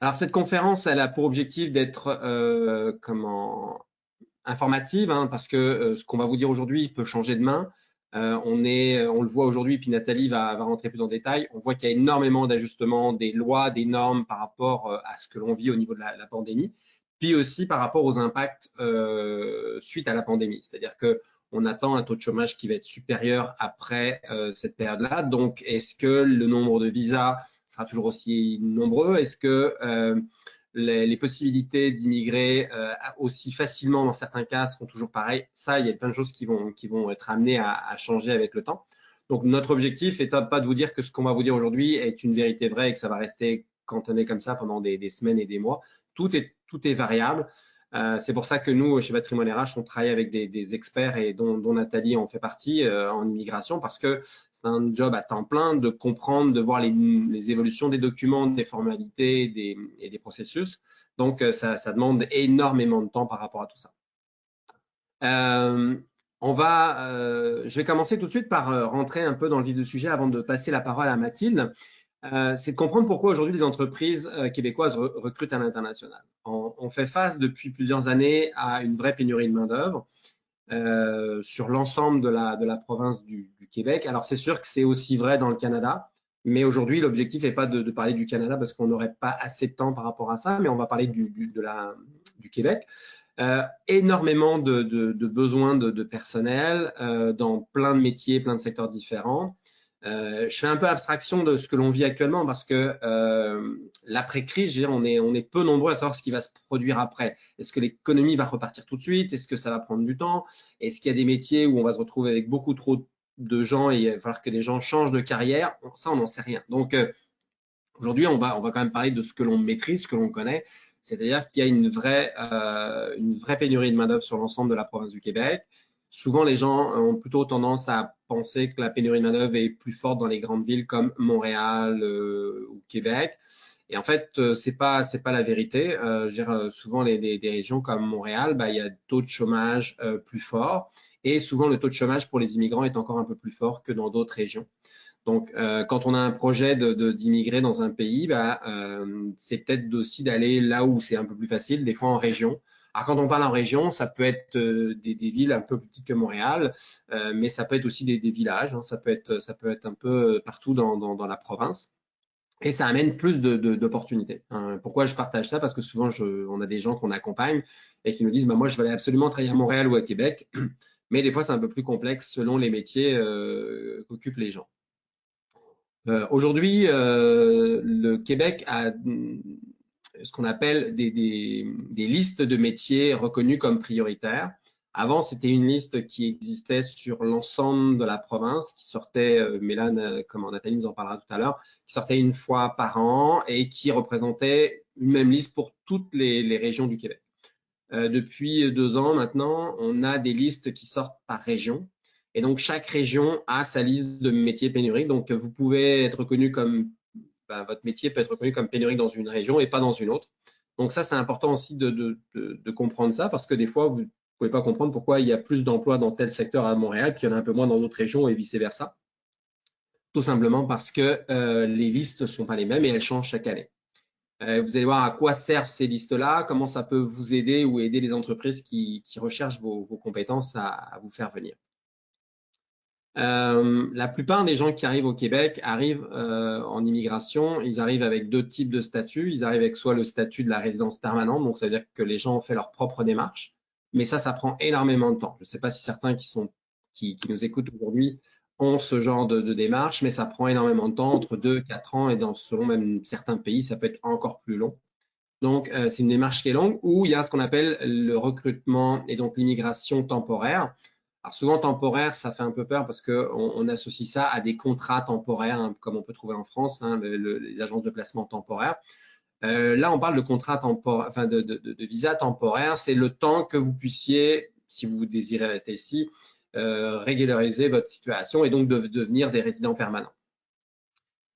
Alors cette conférence, elle a pour objectif d'être euh, comment informative, hein, parce que euh, ce qu'on va vous dire aujourd'hui peut changer demain. Euh, on, est, on le voit aujourd'hui, puis Nathalie va, va, rentrer plus en détail. On voit qu'il y a énormément d'ajustements des lois, des normes par rapport à ce que l'on vit au niveau de la, la, pandémie, puis aussi par rapport aux impacts suite à la pandémie. C'est-à-dire que on attend un taux de chômage qui va être supérieur après euh, cette période-là. Donc, est-ce que le nombre de visas sera toujours aussi nombreux? Est-ce que euh, les, possibilités d'immigrer euh, aussi facilement dans certains cas seront toujours pareilles? Ça, il y a plein de choses qui vont, qui vont être amenées à, changer avec le temps. Donc, notre objectif n'est pas de vous dire que ce qu'on va vous dire aujourd'hui est une vérité vraie et que ça va rester cantonné comme ça pendant des, des semaines et des mois. Tout est, tout est variable. Euh, c'est pour ça que nous, chez Patrimoine RH, on travaille avec des, experts et dont, Nathalie en fait partie euh, en immigration parce que c'est un job à temps plein de comprendre, de voir les, évolutions des documents, des formalités et des processus. Donc, euh, ça, demande énormément de temps par rapport à tout ça. on va, je vais commencer tout de suite par rentrer un peu dans le vif du sujet avant de passer la parole à Mathilde. Euh, c'est de comprendre pourquoi aujourd'hui les entreprises euh, québécoises recrutent à l'international. On, fait face depuis plusieurs années à une vraie pénurie de main-d'œuvre euh, sur l'ensemble de la, province du, Québec. Alors, c'est sûr que c'est aussi vrai dans le Canada, mais aujourd'hui, l'objectif n'est pas de, parler du Canada parce qu'on n'aurait pas assez de temps par rapport à ça, mais on va parler du Québec. énormément de, de besoins de, personnel dans plein de métiers, plein de secteurs différents. Euh, je fais un peu abstraction de ce que l'on vit actuellement parce que euh, l'après-crise, on est, peu nombreux à savoir ce qui va se produire après. Est-ce que l'économie va repartir tout de suite? Est-ce que ça va prendre du temps? Est-ce qu'il y a des métiers où on va se retrouver avec beaucoup trop de gens et il va falloir que les gens changent de carrière? Ça, on n'en sait rien. Donc, euh, aujourd'hui, on va, quand même parler de ce que l'on maîtrise, ce que l'on connaît. C'est-à-dire qu'il y a une vraie, une vraie pénurie de main-d'œuvre sur l'ensemble de la province du Québec. Souvent, les gens ont plutôt tendance à penser que la pénurie de main-d'œuvre est plus forte dans les grandes villes comme Montréal euh, ou Québec. Et en fait, euh, c'est pas c'est pas la vérité. Euh, euh souvent, les, les, des régions comme Montréal, bah, il y a taux de chômage plus forts. Et souvent, le taux de chômage pour les immigrants est encore un peu plus fort que dans d'autres régions. Donc, quand on a un projet d'immigrer de, dans un pays, bah, c'est peut-être aussi d'aller là où c'est un peu plus facile, des fois en région, alors quand on parle en région, ça peut être euh, des, villes un peu plus petites que Montréal, euh, mais ça peut être aussi des, villages, hein. ça, peut être, un peu partout dans, la province. Et ça amène plus d'opportunités. Hein. Pourquoi je partage ça? Parce que souvent, on a des gens qu'on accompagne et qui nous disent bah, Moi, je aller absolument travailler à Montréal ou à Québec. Mais des fois, c'est un peu plus complexe selon les métiers euh, qu'occupent les gens. Aujourd'hui, le Québec a ce qu'on appelle des, listes de métiers reconnus comme prioritaires. Avant, c'était une liste qui existait sur l'ensemble de la province, qui sortait, euh, Mélane, euh, comme Nathalie nous en parlera tout à l'heure, qui sortait une fois par an et qui représentait une même liste pour toutes les, régions du Québec. Euh, depuis deux ans maintenant, on a des listes qui sortent par région. Et donc, chaque région a sa liste de métiers pénuriques. Donc, vous pouvez être reconnu comme ben, votre métier peut être reconnu comme pénurique dans une région et pas dans une autre. Donc ça, c'est important aussi de, comprendre ça parce que des fois, vous ne pouvez pas comprendre pourquoi il y a plus d'emplois dans tel secteur à Montréal, puis il y en a un peu moins dans d'autres régions et vice-versa. Tout simplement parce que euh, les listes ne sont pas les mêmes et elles changent chaque année. Euh, vous allez voir à quoi servent ces listes-là, comment ça peut vous aider ou aider les entreprises qui, recherchent vos, compétences à vous faire venir. Euh, la plupart des gens qui arrivent au Québec arrivent euh, en immigration, ils arrivent avec deux types de statuts. Ils arrivent avec soit le statut de la résidence permanente, donc ça veut dire que les gens ont fait leur propre démarche, mais ça, ça prend énormément de temps. Je ne sais pas si certains qui, nous écoutent aujourd'hui ont ce genre de, démarche, mais ça prend énormément de temps, entre deux et quatre ans, et dans selon même certains pays, ça peut être encore plus long. Donc, euh, c'est une démarche qui est longue, où il y a ce qu'on appelle le recrutement et donc l'immigration temporaire. Alors souvent temporaire, ça fait un peu peur parce qu'on on associe ça à des contrats temporaires, hein, comme on peut trouver en France, hein, les agences de placement temporaires. Euh, là, on parle de contrat temporaire, enfin de, de, visa temporaire. C'est le temps que vous puissiez, si vous désirez rester ici, euh, régulariser votre situation et donc de devenir des résidents permanents.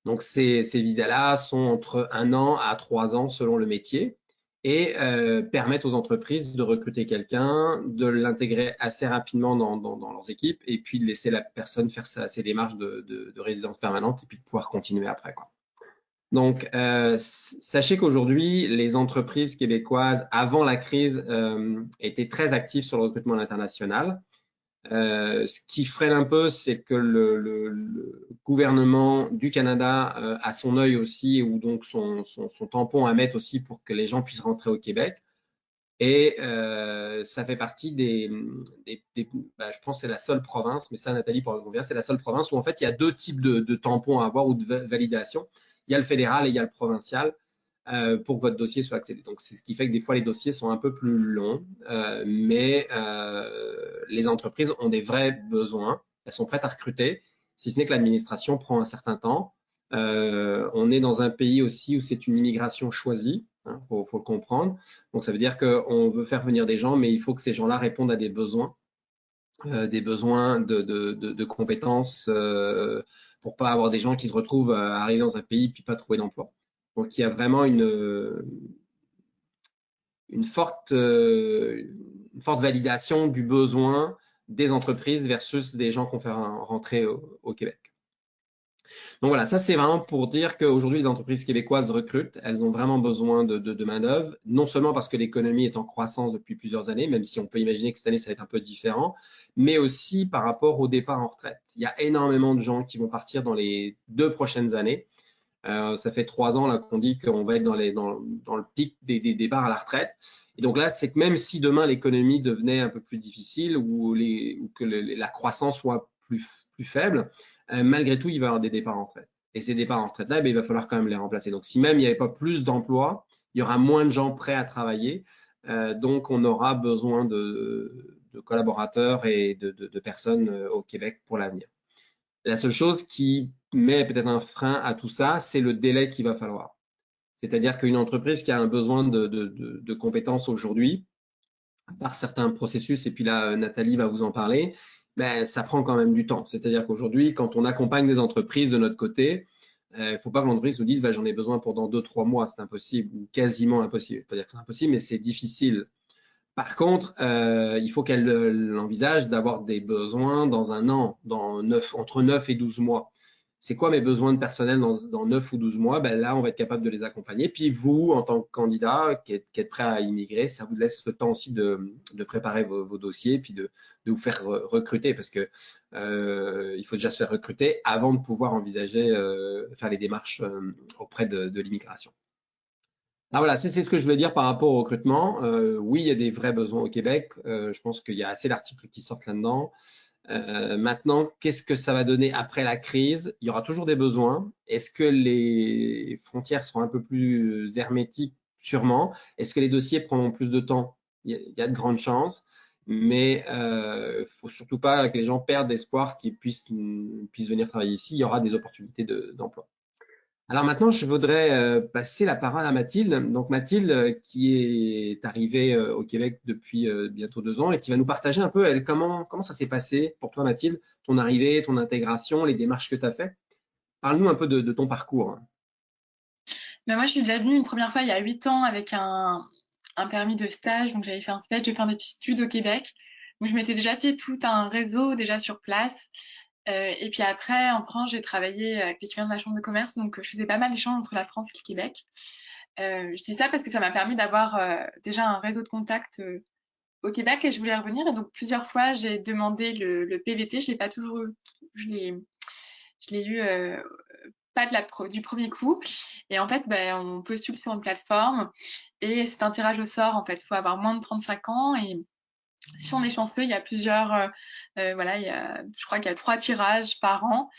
Donc ces, ces visas-là sont entre un an à trois ans selon le métier et euh, permettre aux entreprises de recruter quelqu'un, de l'intégrer assez rapidement dans, leurs équipes et puis de laisser la personne faire ses démarches de, résidence permanente et puis de pouvoir continuer après. Donc, euh, sachez qu'aujourd'hui, les entreprises québécoises, avant la crise, euh, étaient très actives sur le recrutement international. Euh, ce qui freine un peu, c'est que le, gouvernement du Canada euh, a son œil aussi, ou donc son, tampon à mettre aussi pour que les gens puissent rentrer au Québec. Et euh, ça fait partie des, bah, je pense c'est la seule province, mais ça Nathalie pour bien, c'est la seule province où en fait il y a deux types de, de tampons à avoir ou de validation. Il y a le fédéral et il y a le provincial. Euh, pour que votre dossier soit accédé. Donc, c'est ce qui fait que des fois, les dossiers sont un peu plus longs, euh, mais euh, les entreprises ont des vrais besoins. Elles sont prêtes à recruter, si ce n'est que l'administration prend un certain temps. Euh, on est dans un pays aussi où c'est une immigration choisie, il hein, faut, faut, le comprendre. Donc, ça veut dire qu'on veut faire venir des gens, mais il faut que ces gens-là répondent à des besoins, euh, des besoins de, de, de, de compétences pour pas avoir des gens qui se retrouvent à arriver dans un pays puis pas trouver d'emploi. Donc il y a vraiment une, forte, validation du besoin des entreprises versus des gens qu'on fait rentrer au, Québec. Donc voilà, ça c'est vraiment pour dire qu'aujourd'hui les entreprises québécoises recrutent, elles ont vraiment besoin de, de, de main-d'œuvre, non seulement parce que l'économie est en croissance depuis plusieurs années, même si on peut imaginer que cette année ça va être un peu différent, mais aussi par rapport au départ en retraite. Il y a énormément de gens qui vont partir dans les deux prochaines années euh, ça fait trois ans là qu'on dit qu'on va être dans, le pic des, des, départs à la retraite. Et donc là, c'est que même si demain l'économie devenait un peu plus difficile ou, que la croissance soit plus, faible, euh, malgré tout, il va y avoir des départs en retraite. Et ces départs en retraite-là, eh il va falloir quand même les remplacer. Donc si même il n'y avait pas plus d'emplois, il y aura moins de gens prêts à travailler. Euh, donc on aura besoin de, collaborateurs et de, personnes au Québec pour l'avenir. La seule chose qui met peut-être un frein à tout ça, c'est le délai qu'il va falloir. C'est-à-dire qu'une entreprise qui a un besoin de, compétences aujourd'hui, par certains processus, et puis là, Nathalie va vous en parler, ben, ça prend quand même du temps. C'est-à-dire qu'aujourd'hui, quand on accompagne des entreprises de notre côté, il euh, ne faut pas que l'entreprise nous dise ben, j'en ai besoin pendant deux, trois mois, c'est impossible ou quasiment impossible. Je ne pas dire que c'est impossible, mais c'est difficile par contre, euh, il faut qu'elle euh, envisage d'avoir des besoins dans un an, dans 9, entre 9 et 12 mois. C'est quoi mes besoins de personnel dans, dans 9 ou 12 mois? Ben Là, on va être capable de les accompagner. Puis vous, en tant que candidat qui êtes, prêt à immigrer, ça vous laisse le temps aussi de, préparer vos, dossiers puis de, vous faire recruter parce que euh, il faut déjà se faire recruter avant de pouvoir envisager euh, faire les démarches euh, auprès de, l'immigration. Ah voilà, c'est ce que je voulais dire par rapport au recrutement. Euh, oui, il y a des vrais besoins au Québec. Je pense qu'il y a assez d'articles qui sortent là-dedans. Euh, maintenant, qu'est-ce que ça va donner après la crise? Il y aura toujours des besoins. Est-ce que les frontières seront un peu plus hermétiques? Sûrement. Est-ce que les dossiers prendront plus de temps? Il y, a, de grandes chances. Mais euh, faut surtout pas que les gens perdent espoir qu'ils puissent, puissent venir travailler ici. Il y aura des opportunités d'emploi. Alors maintenant, je voudrais euh, passer la parole à Mathilde. Donc Mathilde, euh, qui est arrivée euh, au Québec depuis bientôt deux ans et qui va nous partager un peu elle, comment, comment ça s'est passé pour toi, Mathilde, ton arrivée, ton intégration, les démarches que tu as faites. Parle-nous un peu de, de, ton parcours. Ben moi, je suis déjà venue une première fois il y a huit ans avec un, un permis de stage. Donc j'avais fait un stage, j'ai fait des études au Québec. Donc je m'étais déjà fait tout un réseau déjà sur place. Euh, et puis après, en France, j'ai travaillé avec l'équivalent de la chambre de commerce, donc je faisais pas mal d'échanges entre la France et le Québec. Euh, je dis ça parce que ça m'a permis d'avoir euh, déjà un réseau de contacts au Québec et je voulais revenir. Et donc plusieurs fois, j'ai demandé le, PVT. Je l'ai pas toujours eu, je l'ai, je l'ai eu pas du premier coup. Et en fait, ben, on postule sur une plateforme et c'est un tirage au sort. En fait, faut avoir moins de 35 ans et si on est chanceux, il y a plusieurs, euh, euh, voilà, je crois qu'il y a trois tirages par an.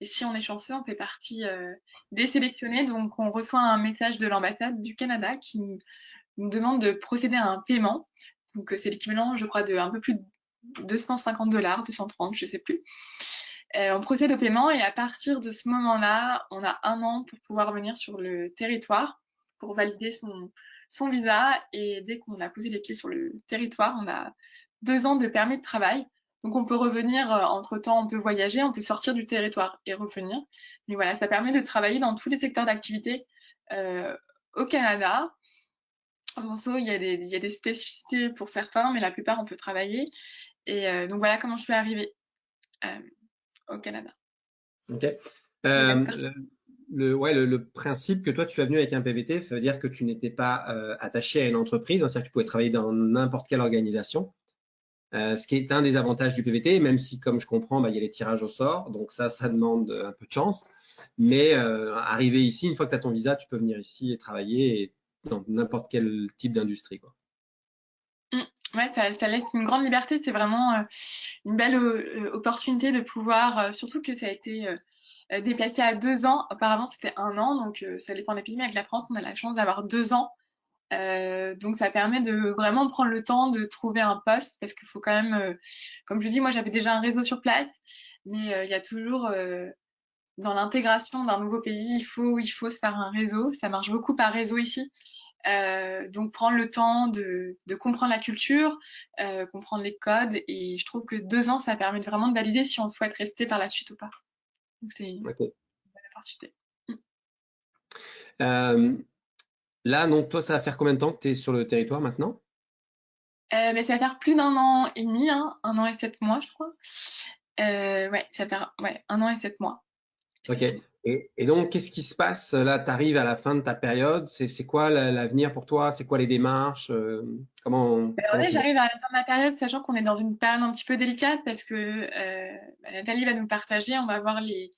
Et si on est chanceux, on fait partie euh, des sélectionnés. Donc, on reçoit un message de l'ambassade du Canada qui nous, demande de procéder à un paiement. Donc, c'est l'équivalent, je crois, de un peu plus de 250 dollars, 230, je sais plus. On procède au paiement et à partir de ce moment-là, on a un an pour pouvoir venir sur le territoire pour valider son visa. Et dès qu'on a posé les pieds sur le territoire, on a deux ans de permis de travail. Donc on peut revenir euh, entre-temps, on peut voyager, on peut sortir du territoire et revenir. Mais voilà, ça permet de travailler dans tous les secteurs d'activité euh, au Canada. En il y, a des, il y a des spécificités pour certains, mais la plupart, on peut travailler. Et euh, donc voilà comment je suis arrivée au Canada. Ok. Le, ouais, le, principe que toi, tu es venu avec un PVT, ça veut dire que tu n'étais pas euh, attaché à une entreprise, hein, c'est-à-dire que tu pouvais travailler dans n'importe quelle organisation. Euh, ce qui est un des avantages du PVT, même si, comme je comprends, bah, il y a les tirages au sort, donc ça, ça demande un peu de chance. Mais euh, arriver ici, une fois que tu as ton visa, tu peux venir ici et travailler dans n'importe quel type d'industrie. Mmh. Ouais, ça, laisse une grande liberté. C'est vraiment une belle opportunité de pouvoir, surtout que ça a été euh, déplacé à deux ans. Auparavant, c'était un an, donc euh, ça dépend des pays, mais avec la France, on a la chance d'avoir deux ans. Euh, donc ça permet de vraiment prendre le temps de trouver un poste parce qu'il faut quand même, comme je dis, moi j'avais déjà un réseau sur place, mais il y a toujours dans l'intégration d'un nouveau pays, il faut, il faut se faire un réseau. Ça marche beaucoup par réseau ici. Euh, donc prendre le temps de, de comprendre la culture, euh, comprendre les codes, et je trouve que deux ans, ça permet vraiment de valider si on souhaite rester par la suite ou pas c'est une bonne opportunité. Mm. Là, donc, toi, ça va faire combien de temps que tu es sur le territoire maintenant? Euh, mais ça va faire plus d'un an et demi, hein, un an et sept mois, je crois. Euh, ouais, ça fait ouais, un an et sept mois. Ok. Et, donc, qu'est-ce qui se passe? Là Tu arrives à la fin de ta période. C'est quoi l'avenir pour toi? C'est quoi les démarches? Euh, Comment, ben, J'arrive à la fin de ma période, sachant qu'on est dans une période un petit peu délicate parce que euh, ben, Nathalie va nous partager. On va voir les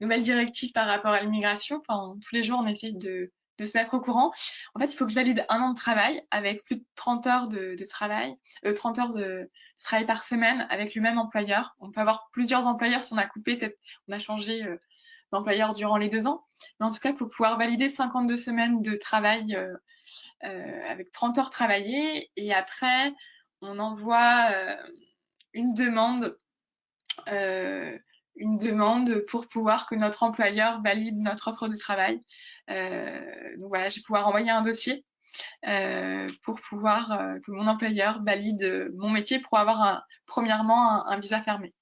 nouvelles directives par rapport à l'immigration. Enfin, tous les jours, on essaie de, se mettre au courant. En fait, il faut que je valide un an de travail avec plus de 30 heures de, travail, euh, 30 heures de, travail par semaine avec le même employeur. On peut avoir plusieurs employeurs si on a coupé cette, on a changé euh, d'employeur durant les deux ans. Mais en tout cas, il faut pouvoir valider 52 semaines de travail euh, euh, avec 30 heures travaillées. Et après, on envoie euh, une demande une demande pour pouvoir que notre employeur valide notre offre de travail. donc voilà, je vais pouvoir envoyer un dossier pour pouvoir que mon employeur valide mon métier pour avoir un, premièrement un visa fermé.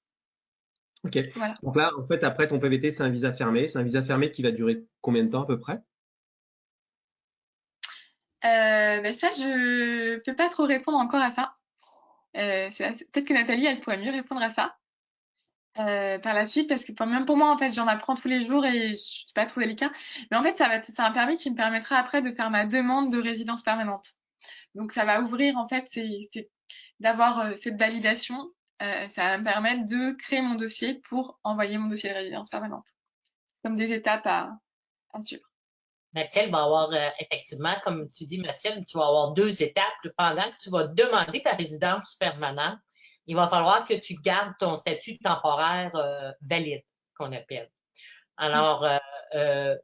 Ok. Donc là, en fait, après ton PVT, c'est un visa fermé. C'est un visa fermé qui va durer combien de temps à peu près? Euh, ben ça, je peux pas trop répondre encore à ça. Euh, Peut-être que Nathalie, elle pourrait mieux répondre à ça euh, par la suite, parce que même pour moi, en fait, j'en apprends tous les jours et je suis pas trop délicat. Mais en fait, ça va, c'est un permis qui me permettra après de faire ma demande de résidence permanente. Donc, ça va ouvrir en fait, c'est d'avoir euh, cette validation euh, ça va me permettre de créer mon dossier pour envoyer mon dossier de résidence permanente. Comme des étapes à, à suivre. Mathilde va avoir, effectivement, comme tu dis, Mathilde, tu vas avoir deux étapes. Pendant que tu vas demander ta résidence permanente, il va falloir que tu gardes ton statut temporaire euh, valide, qu'on appelle. Alors, euh,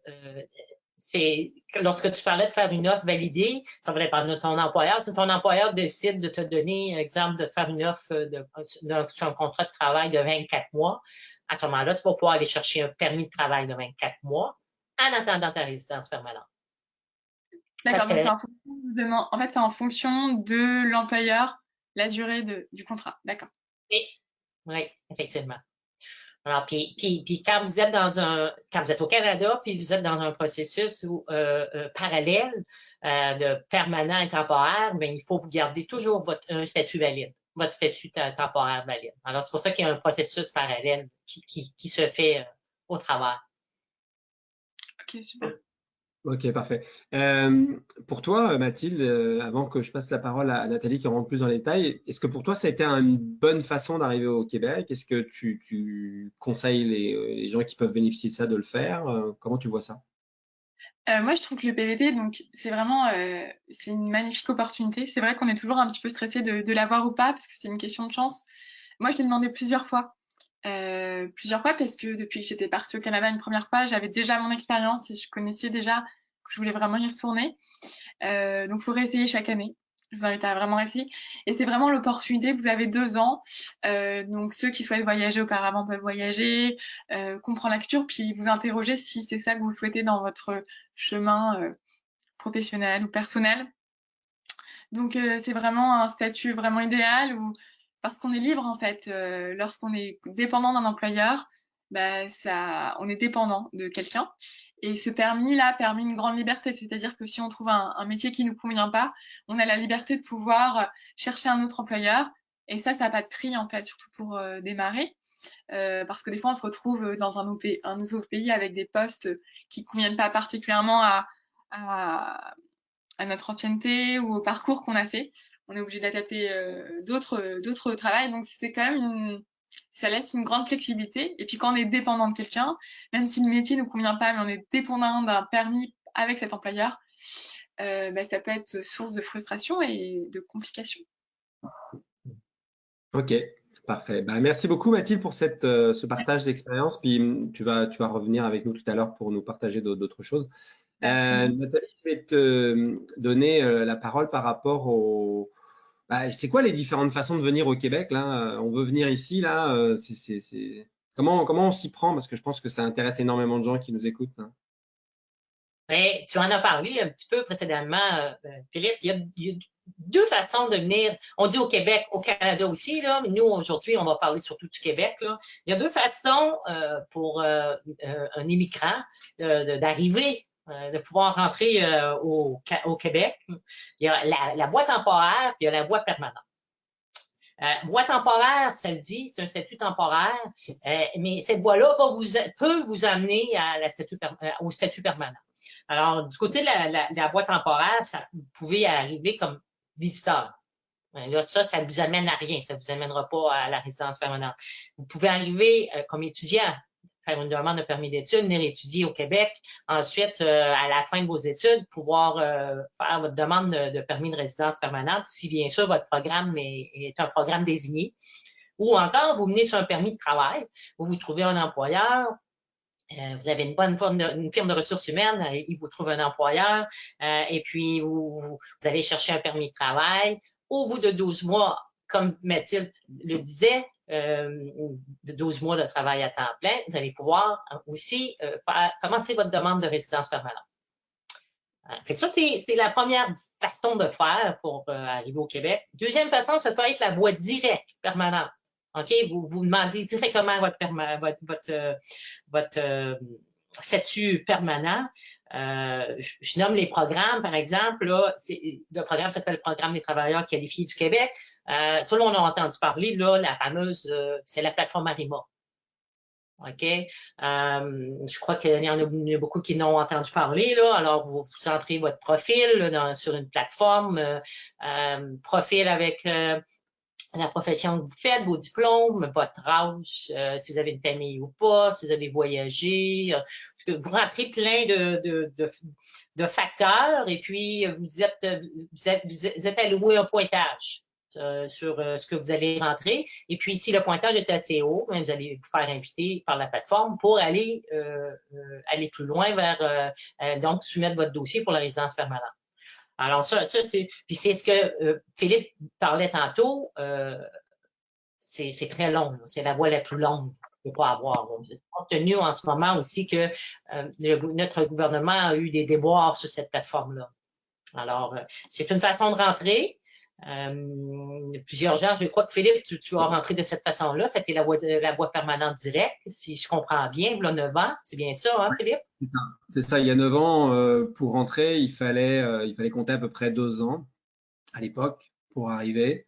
c'est lorsque tu parlais de faire une offre validée, ça va dépendre de ton employeur. Si ton employeur décide de te donner, exemple, de te faire une offre de, sur un contrat de travail de 24 mois, à ce moment-là, tu vas pouvoir aller chercher un permis de travail de 24 mois en attendant ta résidence permanente. D'accord, donc c'est en fonction en fait, c'est en fonction de l'employeur, la durée de, du contrat. D'accord. Oui, oui, effectivement. Alors, puis, puis, puis, quand vous êtes dans un, quand vous êtes au Canada, puis vous êtes dans un processus où, euh, euh, parallèle euh, de permanent et temporaire, bien, il faut vous garder toujours votre un statut valide, votre statut temporaire valide. Alors, c'est pour ça qu'il y a un processus parallèle qui, qui, qui se fait euh, au travers. OK, super. Ok, parfait. Euh, pour toi, Mathilde, euh, avant que je passe la parole à Nathalie qui rentre plus dans les détails, est-ce que pour toi, ça a été une bonne façon d'arriver au Québec? Est-ce que tu, conseilles les, gens qui peuvent bénéficier de ça de le faire? Euh, Comment tu vois ça? Moi, je trouve que le PVT, donc, c'est vraiment une magnifique opportunité. C'est vrai qu'on est toujours un petit peu stressé de, de l'avoir ou pas parce que c'est une question de chance. Moi, je l'ai demandé plusieurs fois. Euh, plusieurs fois parce que depuis que j'étais partie au Canada une première fois, j'avais déjà mon expérience et je connaissais déjà que je voulais vraiment y retourner. Euh, donc, il faut réessayer chaque année. Je vous invite à vraiment essayer. Et c'est vraiment l'opportunité. Vous avez deux ans. Euh, donc, ceux qui souhaitent voyager auparavant peuvent voyager, euh, comprendre la culture, puis vous interroger si c'est ça que vous souhaitez dans votre chemin euh, professionnel ou personnel. Donc, c'est vraiment un statut vraiment idéal où parce qu'on est libre en fait. Euh, lorsqu'on est dépendant d'un employeur, bah, ça, on est dépendant de quelqu'un. Et ce permis-là permet une grande liberté, c'est-à-dire que si on trouve un, un métier qui nous convient pas, on a la liberté de pouvoir chercher un autre employeur. Et ça, ça n'a pas de prix en fait, surtout pour euh, démarrer. parce que des fois, on se retrouve dans un, nouveau pays avec des postes qui ne conviennent pas particulièrement à, à, notre ancienneté ou au parcours qu'on a fait. On est obligé d'adapter d'autres d'autres travails. Donc, c'est quand même une, ça laisse une grande flexibilité. Et puis quand on est dépendant de quelqu'un, même si le métier ne nous convient pas, mais on est dépendant d'un permis avec cet employeur, euh, bah, ça peut être source de frustration et de complications. Ok, parfait. Bah, merci beaucoup Mathilde pour cette, euh, ce partage d'expérience. Puis tu vas, tu vas revenir avec nous tout à l'heure pour nous partager d'autres choses. Euh, Nathalie, je vais te donner la parole par rapport au, bah, c'est quoi les différentes façons de venir au Québec là? Euh, On veut venir ici là. Euh, Comment, comment on s'y prend? Parce que je pense que ça intéresse énormément de gens qui nous écoutent. Hein. tu en as parlé un petit peu précédemment, euh, Philippe. Il y, a, deux façons de venir. On dit au Québec, au Canada aussi, là, mais nous, aujourd'hui, on va parler surtout du Québec. Là. Il y a deux façons pour un immigrant d'arriver de pouvoir rentrer euh, au, Québec. Il y a la, la voie temporaire, puis il y a la voie permanente. Euh, voie temporaire, ça le dit, c'est un statut temporaire, euh, mais cette voie-là vous, peut vous amener à la statut, au statut permanent. Alors, du côté de la, la, la voie temporaire, ça, vous pouvez arriver comme visiteur. Là, ça, ça ne vous amène à rien, ça ne vous amènera pas à la résidence permanente. Vous pouvez arriver comme étudiant, faire une demande de permis d'études, venir étudier au Québec. Ensuite, euh, à la fin de vos études, pouvoir euh, faire votre demande de, permis de résidence permanente, si bien sûr votre programme est, un programme désigné. Ou encore, vous venez sur un permis de travail, vous vous trouvez un employeur, euh, vous avez une bonne forme de, une firme de ressources humaines, il vous trouve un employeur, et puis vous, vous allez chercher un permis de travail. Au bout de 12 mois, comme Mathilde le disait, euh, de 12 mois de travail à temps plein, vous allez pouvoir aussi euh, faire, commencer votre demande de résidence permanente. Euh, ça, c'est la première façon de faire pour arriver au Québec. Deuxième façon, ça peut être la voie directe permanente. OK? Vous vous demandez directement votre, votre, votre, votre statut permanent. Euh, je, nomme les programmes, par exemple. Là, le programme s'appelle le Programme des travailleurs qualifiés du Québec. Euh, tout le monde a entendu parler, là, la fameuse, euh, c'est la plateforme Arima. OK? je crois qu'il y en a, beaucoup qui n'ont entendu parler. Là. Alors, vous, vous entrez votre profil sur une plateforme, profil avec la profession que vous faites, vos diplômes, votre âge, euh, si vous avez une famille ou pas, si vous avez voyagé. Euh, vous rentrez plein de, de, de, de, facteurs et puis vous êtes, vous êtes, vous êtes alloué un pointage. Euh, sur ce que vous allez rentrer. Et puis, si le pointage est assez haut, ben, vous allez vous faire inviter par la plateforme pour aller aller plus loin vers donc soumettre votre dossier pour la résidence permanente. Alors ça, ça c'est, puis c'est ce que euh, Philippe parlait tantôt, euh, c'est, très long, c'est la voie la plus longue qu'on peut avoir. Compte tenu en ce moment aussi que euh, notre gouvernement a eu des déboires sur cette plateforme-là. Alors, c'est une façon de rentrer. Euh, plusieurs gens, je crois que Philippe, tu, tu as rentré de cette façon-là. C'était la voie, la voie permanente directe, si je comprends bien, il y a 9 ans. C'est bien ça, hein, Philippe? C'est ça. Il y a 9 ans, euh, pour rentrer, il fallait, euh, il fallait compter à peu près 2 ans à l'époque pour arriver.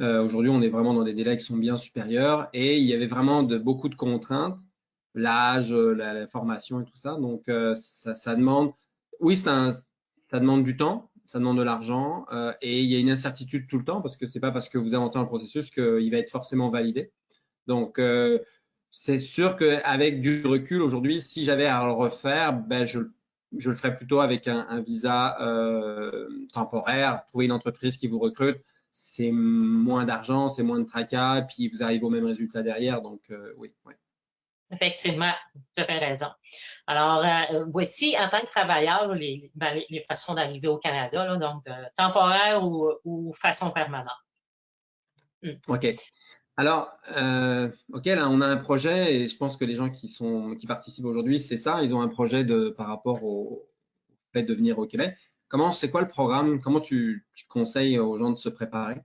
Euh, Aujourd'hui, on est vraiment dans des délais qui sont bien supérieurs et il y avait vraiment de, beaucoup de contraintes, l'âge, la, la, formation et tout ça. Donc, ça, ça demande, oui, un, ça demande du temps, ça demande de l'argent euh, et il y a une incertitude tout le temps parce que c'est pas parce que vous avancez dans le processus qu'il va être forcément validé. Donc, euh, c'est sûr qu'avec du recul aujourd'hui, si j'avais à le refaire, ben je, le ferais plutôt avec un, visa euh, temporaire, trouver une entreprise qui vous recrute. C'est moins d'argent, c'est moins de tracas, puis vous arrivez au même résultat derrière. Donc, oui. oui. Effectivement, tu as raison. Alors, euh, voici en tant que travailleur ben, les, les, façons d'arriver au Canada, là, donc de, temporaire ou, ou, façon permanente. Hmm. OK. Alors, euh, OK, là, on a un projet et je pense que les gens qui, sont, qui participent aujourd'hui, c'est ça, ils ont un projet de, par rapport au, fait de venir au Québec. Comment, c'est quoi le programme? Comment tu, tu conseilles aux gens de se préparer?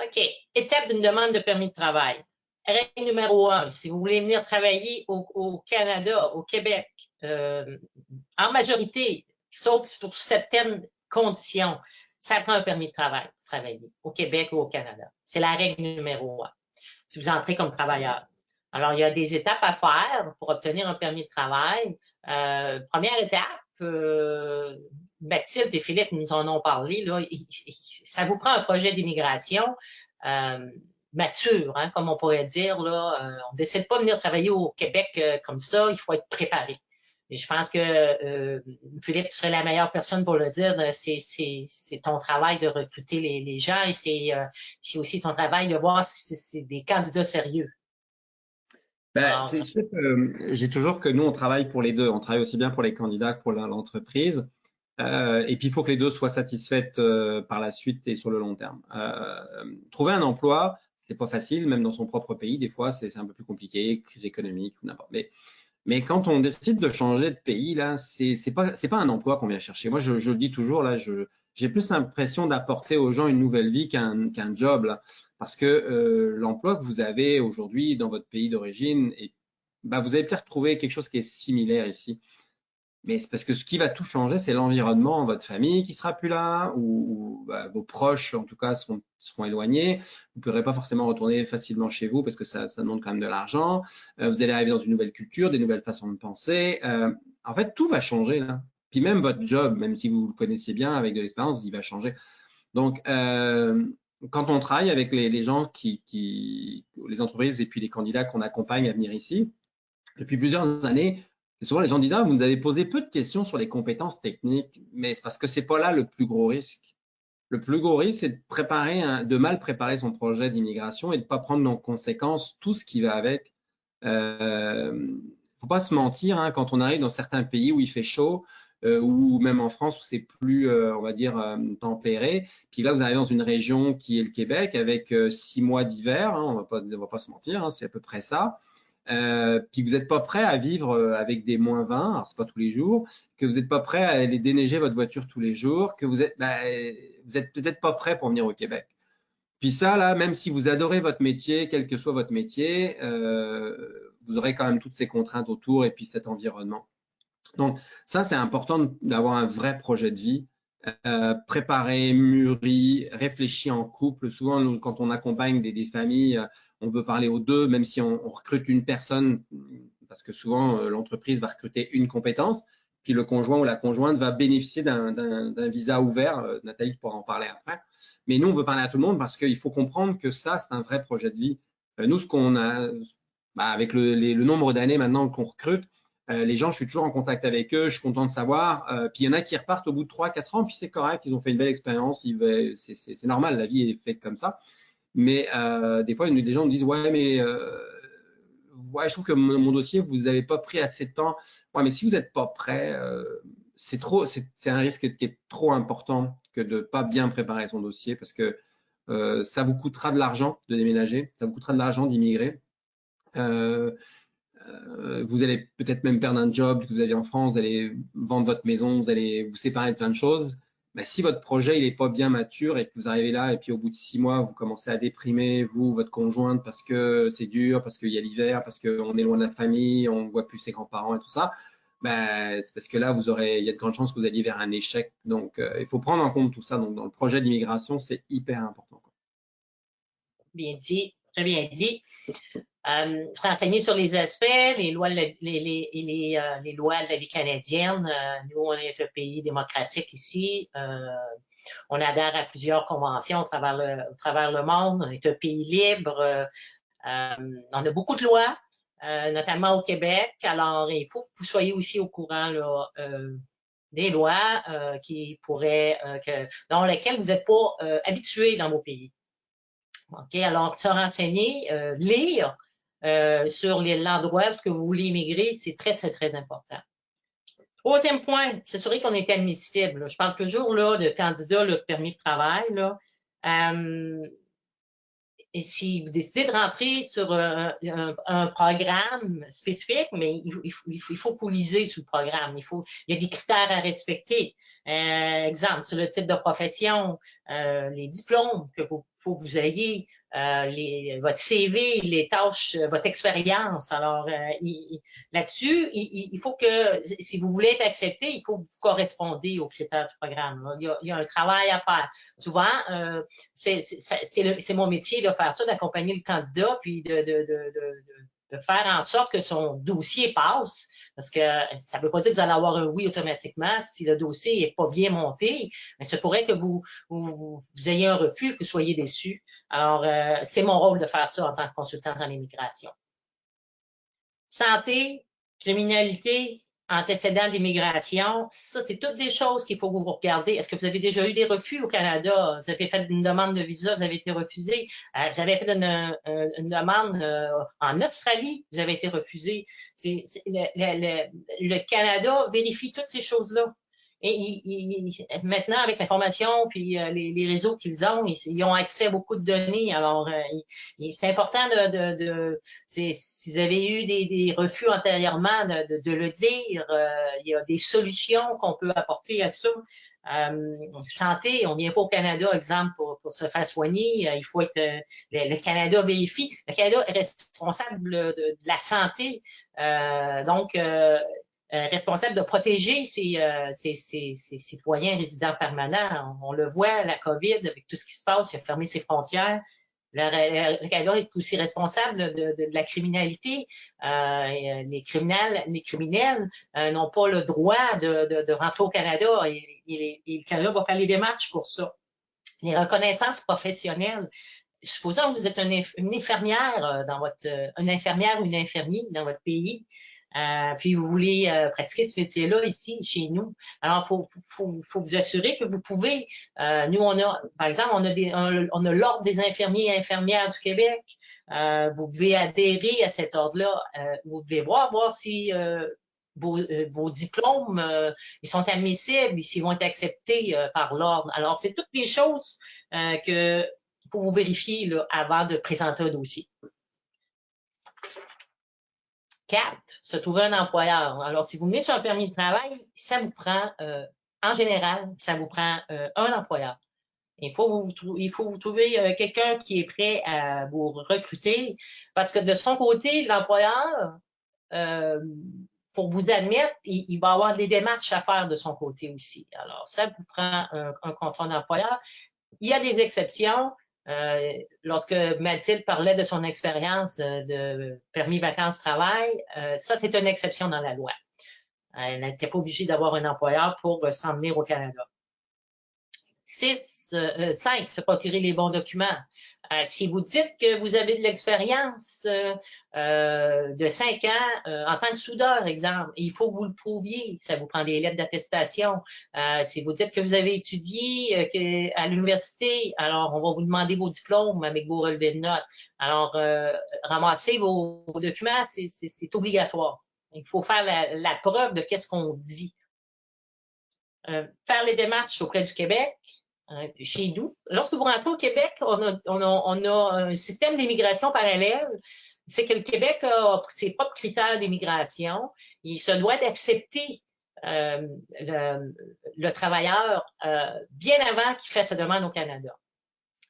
OK. Étape d'une demande de permis de travail. Règle numéro un, si vous voulez venir travailler au, Canada, au Québec, euh, en majorité, sauf sur certaines conditions, ça prend un permis de travail pour travailler au Québec ou au Canada. C'est la règle numéro un. si vous entrez comme travailleur. Alors, il y a des étapes à faire pour obtenir un permis de travail. Euh, première étape, euh, Mathilde et Philippe nous en ont parlé, là, ça vous prend un projet d'immigration euh, mature, hein, comme on pourrait dire. Là, euh, on ne décide pas de venir travailler au Québec euh, comme ça, il faut être préparé. Et je pense que euh, Philippe serait la meilleure personne pour le dire. C'est ton travail de recruter les, les gens et c'est aussi ton travail de voir si c'est des candidats sérieux. Ben, c'est sûr que j'ai toujours que nous, on travaille pour les deux. On travaille aussi bien pour les candidats que pour l'entreprise. Euh, et puis, il faut que les deux soient satisfaites euh, par la suite et sur le long terme. Euh, trouver un emploi, c'est pas facile, même dans son propre pays. Des fois, c'est un peu plus compliqué, crise économique ou n'importe. Mais, mais quand on décide de changer de pays, là, c'est pas un emploi qu'on vient chercher. Moi, je, le dis toujours là, j'ai plus l'impression d'apporter aux gens une nouvelle vie qu'un job parce que euh, l'emploi que vous avez aujourd'hui dans votre pays d'origine, bah, vous allez peut-être trouver quelque chose qui est similaire ici. Mais c'est parce que ce qui va tout changer, c'est l'environnement, votre famille qui sera plus là, ou, bah, vos proches, en tout cas, seront, éloignés. Vous ne pourrez pas forcément retourner facilement chez vous parce que ça, ça demande quand même de l'argent. Euh, vous allez arriver dans une nouvelle culture, des nouvelles façons de penser. Euh, en fait, tout va changer là. Puis même votre job, même si vous le connaissiez bien avec de l'expérience, il va changer. Donc, euh, quand on travaille avec les, gens qui, les entreprises et puis les candidats qu'on accompagne à venir ici, depuis plusieurs années, souvent les gens disent ah, vous nous avez posé peu de questions sur les compétences techniques, mais c'est parce que c'est pas là le plus gros risque. Le plus gros risque, c'est de de mal préparer son projet d'immigration et de ne pas prendre en conséquence tout ce qui va avec. Euh, faut pas se mentir, hein, quand on arrive dans certains pays où il fait chaud, euh, ou même en France où c'est plus, euh, on va dire, euh, tempéré. Puis là, vous arrivez dans une région qui est le Québec avec six mois d'hiver, hein, on on va pas se mentir, hein, c'est à peu près ça. Puis vous n'êtes pas prêt à vivre avec des moins 20, alors c'est pas tous les jours, que vous n'êtes pas prêt à aller déneiger votre voiture tous les jours, que vous êtes, bah, vous êtes peut-être pas prêt pour venir au Québec. Puis ça, là, même si vous adorez votre métier, quel que soit votre métier, vous aurez quand même toutes ces contraintes autour et puis cet environnement. Donc, ça, c'est important d'avoir un vrai projet de vie, euh, préparé, mûri, réfléchi en couple. Souvent, quand on accompagne des, familles, euh, on veut parler aux deux, même si on, recrute une personne, parce que souvent, euh, l'entreprise va recruter une compétence, puis le conjoint ou la conjointe va bénéficier d'un visa ouvert. Nathalie pourra en parler après. Mais nous, on veut parler à tout le monde parce qu'il faut comprendre que ça, c'est un vrai projet de vie. nous, ce qu'on a, bah, avec le, le nombre d'années maintenant qu'on recrute, euh, les gens, je suis toujours en contact avec eux, je suis content de savoir. Euh, puis il y en a qui repartent au bout de 3-4 ans, puis c'est correct, ils ont fait une belle expérience, c'est normal, la vie est faite comme ça. Mais euh, des fois, des gens me disent Ouais, mais ouais, je trouve que mon, dossier, vous n'avez pas pris assez de temps. Ouais, mais si vous n'êtes pas prêt, c'est un risque qui est trop important que de ne pas bien préparer son dossier parce que ça vous coûtera de l'argent de déménager, ça vous coûtera de l'argent d'immigrer. Vous allez peut-être même perdre un job que vous aviez en France, vous allez vendre votre maison, vous allez vous séparer de plein de choses. Mais si votre projet il n'est pas bien mature et que vous arrivez là et puis au bout de six mois vous commencez à déprimer vous votre conjointe parce que c'est dur, parce qu'il y a l'hiver, parce qu'on est loin de la famille, on ne voit plus ses grands-parents et tout ça, ben, c'est parce que là vous aurez, il y a de grandes chances que vous alliez vers un échec. Donc euh, il faut prendre en compte tout ça. Donc dans le projet d'immigration c'est hyper important. Bien dit, très bien dit. Euh, renseigner sur les aspects, les lois, les, les, les, euh, les lois de la vie canadienne. Euh, nous, on est un pays démocratique ici. Euh, on adhère à plusieurs conventions au travers le, travers le monde. On est un pays libre. Euh, on a beaucoup de lois, notamment au Québec. Alors, il faut que vous soyez aussi au courant là, des lois qui pourraient, que, dans lesquelles vous n'êtes pas habitué dans vos pays. Alors se renseigner, lire, euh, sur l'endroit où vous voulez immigrer, c'est très, très, très important. Troisième point, sûr qu'on est admissible. Je parle toujours là, de candidats, le permis de travail. Euh, et si vous décidez de rentrer sur un, programme spécifique, mais il, faut, que vous lisez sur le programme. Il, y a des critères à respecter. Euh, exemple, sur le type de profession, euh, les diplômes que vous faut que vous ayez euh, les, votre CV, les tâches, euh, votre expérience. Alors, euh, là-desses, il, il, faut que, si vous voulez être accepté, il faut que vous correspondez aux critères du programme. Il y, a, il y a, un travail à faire. Souvent, euh, c'est mon métier de faire ça, d'accompagner le candidat, puis de, de, de, de de faire en sorte que son dossier passe, parce que ça ne veut pas dire que vous allez avoir un oui automatiquement si le dossier n'est pas bien monté, mais ce pourrait que vous, vous, ayez un refus, que vous soyez déçu. Alors, euh, c'est mon rôle de faire ça en tant que consultant dans l'immigration. Santé, criminalité, antécédents d'immigration, ça, c'est toutes des choses qu'il faut que vous regardez. Est-ce que vous avez déjà eu des refus au Canada? Vous avez fait une demande de visa, vous avez été refusé. Euh, vous avez fait une, une, demande euh, en Australie, vous avez été refusé. Le, le, le Canada vérifie toutes ces choses-là. Et maintenant, avec l'information puis euh, les, réseaux qu'ils ont, ils, ont accès à beaucoup de données. Alors, euh, c'est important de, de, si vous avez eu des, refus antérieurement, de, le dire. Euh, il y a des solutions qu'on peut apporter à ça. santé, on vient pas au Canada, exemple, pour, se faire soigner. il faut être le, Canada vérifie. Le Canada est responsable de, de la santé. donc, euh, responsable de protéger euh, ses, citoyens résidents permanents. On, le voit, la COVID, avec tout ce qui se passe, il a fermé ses frontières. Le, Canada est aussi responsable de, la criminalité. Euh, les criminels, n'ont pas le droit de, rentrer au Canada et, le Canada va faire les démarches pour ça. Les reconnaissances professionnelles. Supposons que vous êtes une, infirmière dans votre, une infirmière ou une dans votre pays. Euh, puis vous voulez euh, pratiquer ce métier-là ici, chez nous. Alors, faut, faut, faut, vous assurer que vous pouvez. Euh, nous, on a, par exemple, on a, on, a l'ordre des infirmiers et infirmières du Québec. vous pouvez adhérer à cet ordre-là. vous devez voir, voir si vos, vos, diplômes ils sont admissibles, s'ils vont être acceptés par l'ordre. Alors, c'est toutes des choses que pour vous vérifier là, avant de présenter un dossier. 4, se trouver un employeur. Alors, si vous venez sur un permis de travail, ça vous prend, euh, en général, ça vous prend euh, un employeur. Il faut vous, il trouver euh, quelqu'un qui est prêt à vous recruter parce que de son côté, l'employeur, pour vous admettre, il, va avoir des démarches à faire de son côté aussi. Alors, ça vous prend un, un contrat d'employeur. Il y a des exceptions. Euh, lorsque Mathilde parlait de son expérience euh, de permis vacances-travail, euh, ça, c'est une exception dans la loi. Elle n'était pas obligée d'avoir un employeur pour s'en venir au Canada. 6, 5, se procurer les bons documents. Euh, si vous dites que vous avez de l'expérience euh, euh, de cinq ans en tant que soudeur, exemple, il faut que vous le prouviez. Ça vous prend des lettres d'attestation. si vous dites que vous avez étudié à l'université, alors on va vous demander vos diplômes avec vos relevés de notes. Alors, ramasser vos, documents, c'est obligatoire. Il faut faire la, la preuve de qu'est-ce qu'on dit. faire les démarches auprès du Québec, chez nous. Lorsque vous rentrez au Québec, on a, on a, on a un système d'immigration parallèle. C'est que le Québec a ses propres critères d'immigration. Il se doit d'accepter euh, le, le, travailleur euh, bien avant qu'il fasse sa demande au Canada.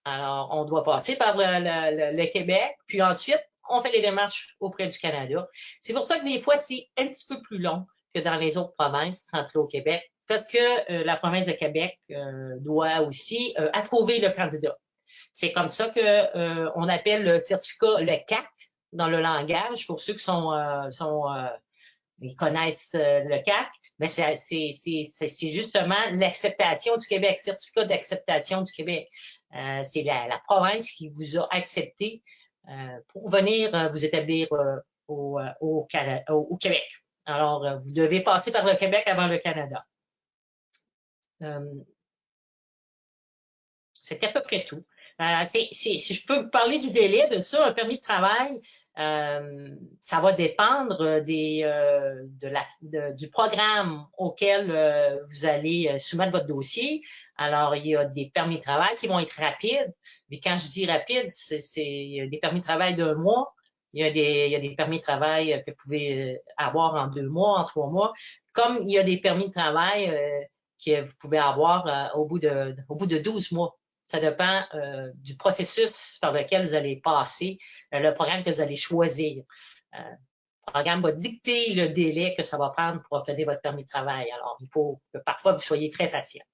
Alors, on doit passer par le, le, Québec, puis ensuite, on fait les démarches auprès du Canada. C'est pour ça que des fois, c'est un petit peu plus long que dans les autres provinces, rentrer au Québec, parce que euh, la province de Québec euh, doit aussi euh, approuver le candidat. C'est comme ça que on appelle le certificat le CAC dans le langage pour ceux qui sont, sont ils connaissent le CAC, mais c'est justement l'acceptation du Québec, certificat d'acceptation du Québec. c'est la, la, province qui vous a accepté pour venir vous établir au, au, au, Québec. Alors, vous devez passer par le Québec avant le Canada. Euh, c'est à peu près tout. Euh, si je peux vous parler du délai de ça, un permis de travail, euh, ça va dépendre des, de la, du programme auquel vous allez soumettre votre dossier. Alors, il y a des permis de travail qui vont être rapides. Mais quand je dis rapide, c'est des permis de travail d'un mois. Il y, a des, il y a des permis de travail que vous pouvez avoir en deux mois, en trois mois. Comme il y a des permis de travail que vous pouvez avoir euh, au, bout de, au bout de 12 mois. Ça dépend euh, du processus par lequel vous allez passer, euh, le programme que vous allez choisir. Euh, le programme va dicter le délai que ça va prendre pour obtenir votre permis de travail. Alors, il faut que parfois vous soyez très patient.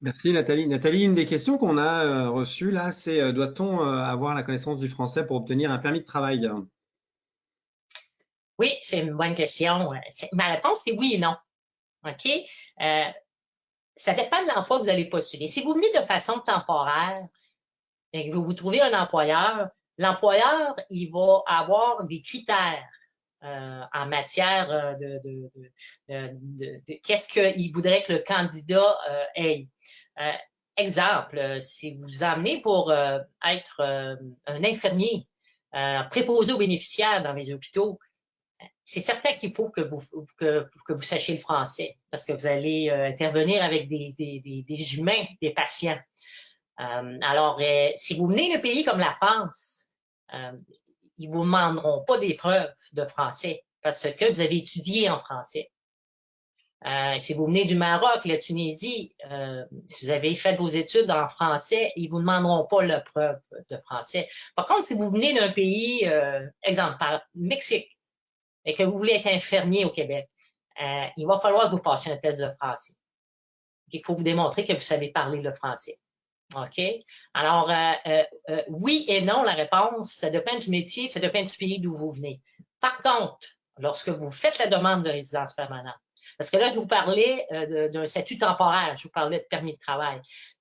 Merci Nathalie. Nathalie, une des questions qu'on a reçues là, c'est doit-on avoir la connaissance du français pour obtenir un permis de travail? Oui, c'est une bonne question. Ma réponse est oui et non. OK? ça dépend de l'emploi que vous allez postuler. Si vous venez de façon temporaire et que vous vous trouvez un employeur, l'employeur, il va avoir des critères euh, en matière euh, de, de, de, de qu'est-ce qu'il voudrait que le candidat euh, ait. Euh, exemple, si vous vous amenez pour être un infirmier préposé aux bénéficiaires dans les hôpitaux, c'est certain qu'il faut que vous, que, vous sachiez le français parce que vous allez euh, intervenir avec des, des, humains, des patients. Euh, alors, euh, si vous venez d'un pays comme la France, ils vous demanderont pas des preuves de français parce que vous avez étudié en français. si vous venez du Maroc, la Tunisie, si vous avez fait vos études en français, ils vous demanderont pas la preuve de français. Par contre, si vous venez d'un pays, exemple, par Mexique, et que vous voulez être infirmier au Québec, euh, il va falloir que vous passiez un test de français. Il faut vous démontrer que vous savez parler le français. OK? Alors, euh, euh, oui et non, la réponse, ça dépend du métier, ça dépend du pays d'où vous venez. Par contre, lorsque vous faites la demande de résidence permanente, parce que là, je vous parlais d'un statut temporaire, je vous parlais de permis de travail.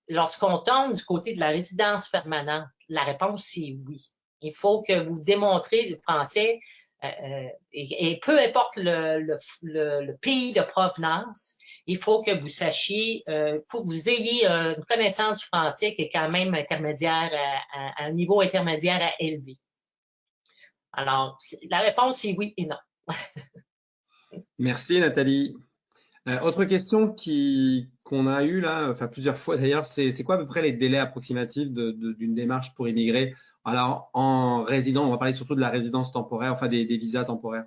Lorsqu'on tombe du côté de la résidence permanente, la réponse, c'est oui. Il faut que vous démontrez le français euh, euh, et, peu importe le, pays de provenance, il faut que vous sachiez, euh, que vous ayez une connaissance du français qui est quand même intermédiaire, un niveau intermédiaire à élevé. Alors, la réponse est oui et non. Merci Nathalie. autre question qu'on a eue là, enfin plusieurs fois d'ailleurs, c'est quoi à peu près les délais approximatifs d'une démarche pour immigrer alors, en résident, on va parler surtout de la résidence temporaire, enfin des, visas temporaires.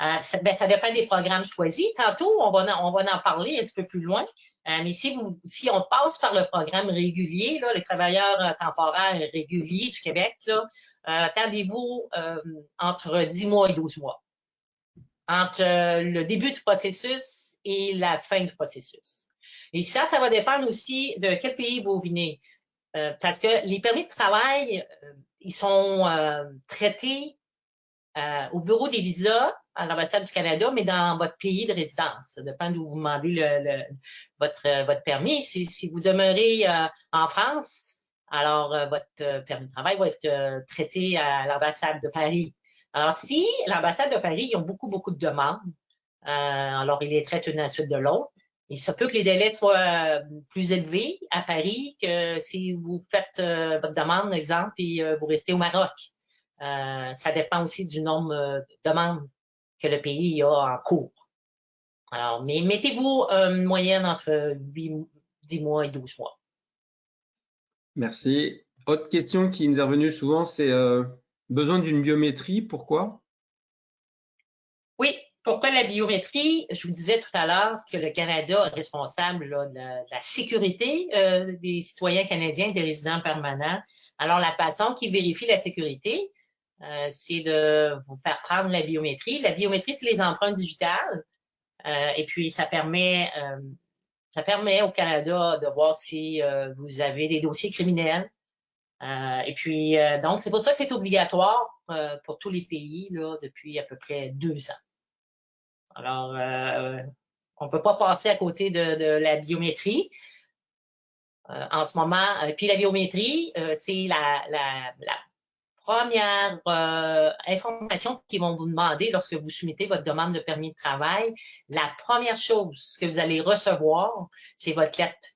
Euh, ça, ben, ça, dépend des programmes choisis. Tantôt, on va, on va en parler un petit peu plus loin. Euh, mais si, vous, si on passe par le programme régulier, là, les travailleurs euh, temporaires réguliers du Québec, là, attendez-vous entre 10 mois et 12 mois. Entre le début du processus et la fin du processus. Et ça, ça va dépendre aussi de quel pays vous venez. Euh, parce que les permis de travail, euh, ils sont euh, traités au bureau des visas à l'ambassade du Canada, mais dans votre pays de résidence. Ça dépend d'où vous demandez le, votre, votre permis. Si, si vous demeurez en France, alors votre permis de travail va être traité à l'ambassade de Paris. Alors, si l'ambassade de Paris, ils ont beaucoup, beaucoup de demandes, alors ils les traitent une à suite de l'autre. Et ça peut que les délais soient euh, plus élevés à Paris que si vous faites euh, votre demande, exemple, et euh, vous restez au Maroc. ça dépend aussi du nombre de demandes que le pays a en cours. Alors, mais mettez-vous une moyenne entre 8, 10 mois et 12 mois. Merci. Autre question qui nous est revenue souvent, c'est besoin d'une biométrie. Pourquoi? Pourquoi la biométrie? Je vous disais tout à l'heure que le Canada est responsable de, la, sécurité euh, des citoyens canadiens des résidents permanents. Alors, la façon qui vérifie la sécurité, euh, c'est de vous faire prendre la biométrie. La biométrie, c'est les empreintes digitales. Euh, et puis, ça permet, ça permet au Canada de voir si vous avez des dossiers criminels. et puis, donc, c'est pour ça que c'est obligatoire pour tous les pays là, depuis à peu près deux ans. Alors, euh, on ne peut pas passer à côté de, la biométrie. Euh, en ce moment, euh, puis la biométrie, c'est la, première information qu'ils vont vous demander lorsque vous soumettez votre demande de permis de travail. La première chose que vous allez recevoir, c'est votre lettre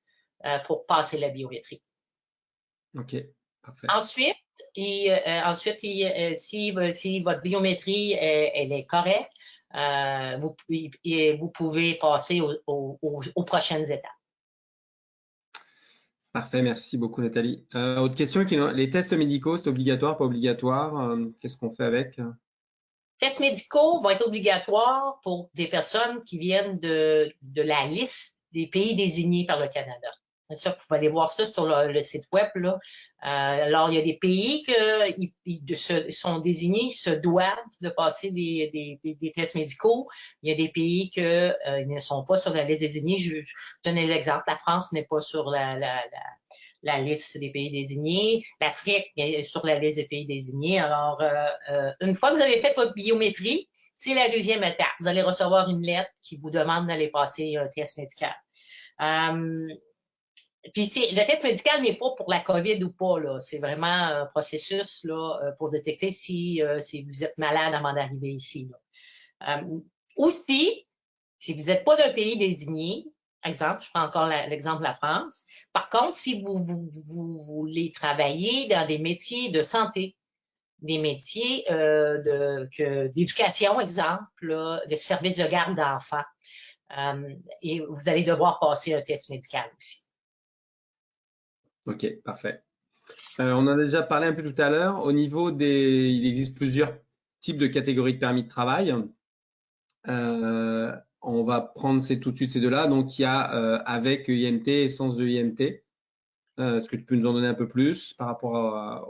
pour passer la biométrie. OK, parfait. Ensuite, ensuite si, si, votre biométrie elle est correcte, euh, vous, vous, pouvez passer aux, prochaines étapes. Parfait, merci beaucoup Nathalie. Euh, autre question, les tests médicaux, c'est obligatoire, pas obligatoire? Euh, Qu'est-ce qu'on fait avec? Tests médicaux vont être obligatoires pour des personnes qui viennent de, de la liste des pays désignés par le Canada. Ça, vous pouvez aller voir ça sur le, site web. Là. Euh, alors, il y a des pays qui sont désignés, se doivent de passer des, des, des, tests médicaux. Il y a des pays qui euh, ne sont pas sur la liste désignée. Je, je donne des exemples. La France n'est pas sur la, la, la liste des pays désignés. L'Afrique est sur la liste des pays désignés. Alors, euh, euh, une fois que vous avez fait votre biométrie, c'est la deuxième étape. Vous allez recevoir une lettre qui vous demande d'aller passer un test médical. Puis le test médical n'est pas pour la COVID ou pas, là. C'est vraiment un processus là, euh, pour détecter si, euh, si vous êtes malade avant d'arriver ici. Là. Euh, aussi, si vous n'êtes pas d'un pays désigné, exemple, je prends encore l'exemple de la France. Par contre, si vous, vous, vous, voulez travailler dans des métiers de santé, des métiers euh, d'éducation, exemple, là, de services de garde d'enfants, euh, et vous allez devoir passer un test médical aussi. OK, parfait. Euh, on en a déjà parlé un peu tout à l'heure. Au niveau des, il existe plusieurs types de catégories de permis de travail. Euh, on va prendre ces, tout de suite ces deux-là. Donc, il y a euh, avec IMT et sans IMT. Est-ce que tu peux nous en donner un peu plus par rapport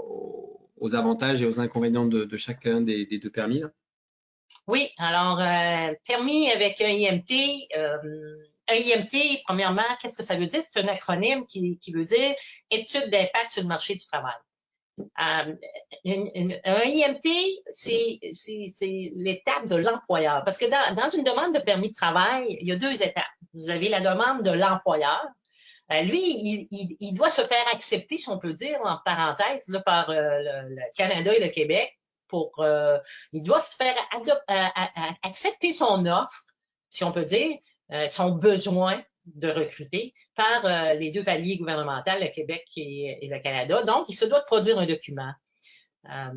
aux, avantages et aux inconvénients de, chacun des, deux permis Oui, alors, permis avec un IMT, EIMT, premièrement, qu'est-ce que ça veut dire? C'est un acronyme qui, veut dire étude d'impact sur le marché du travail. Euh, un IMT, c'est l'étape de l'employeur. Parce que dans, une demande de permis de travail, il y a deux étapes. Vous avez la demande de l'employeur. Euh, lui, il, doit se faire accepter, si on peut dire, en parenthèse, par euh, le, Canada et le Québec. Pour, il doit se faire accepter son offre, si on peut dire, son besoin de recruter par euh, les deux paliers gouvernementaux, le Québec et, le Canada. Donc, il se doit de produire un document euh,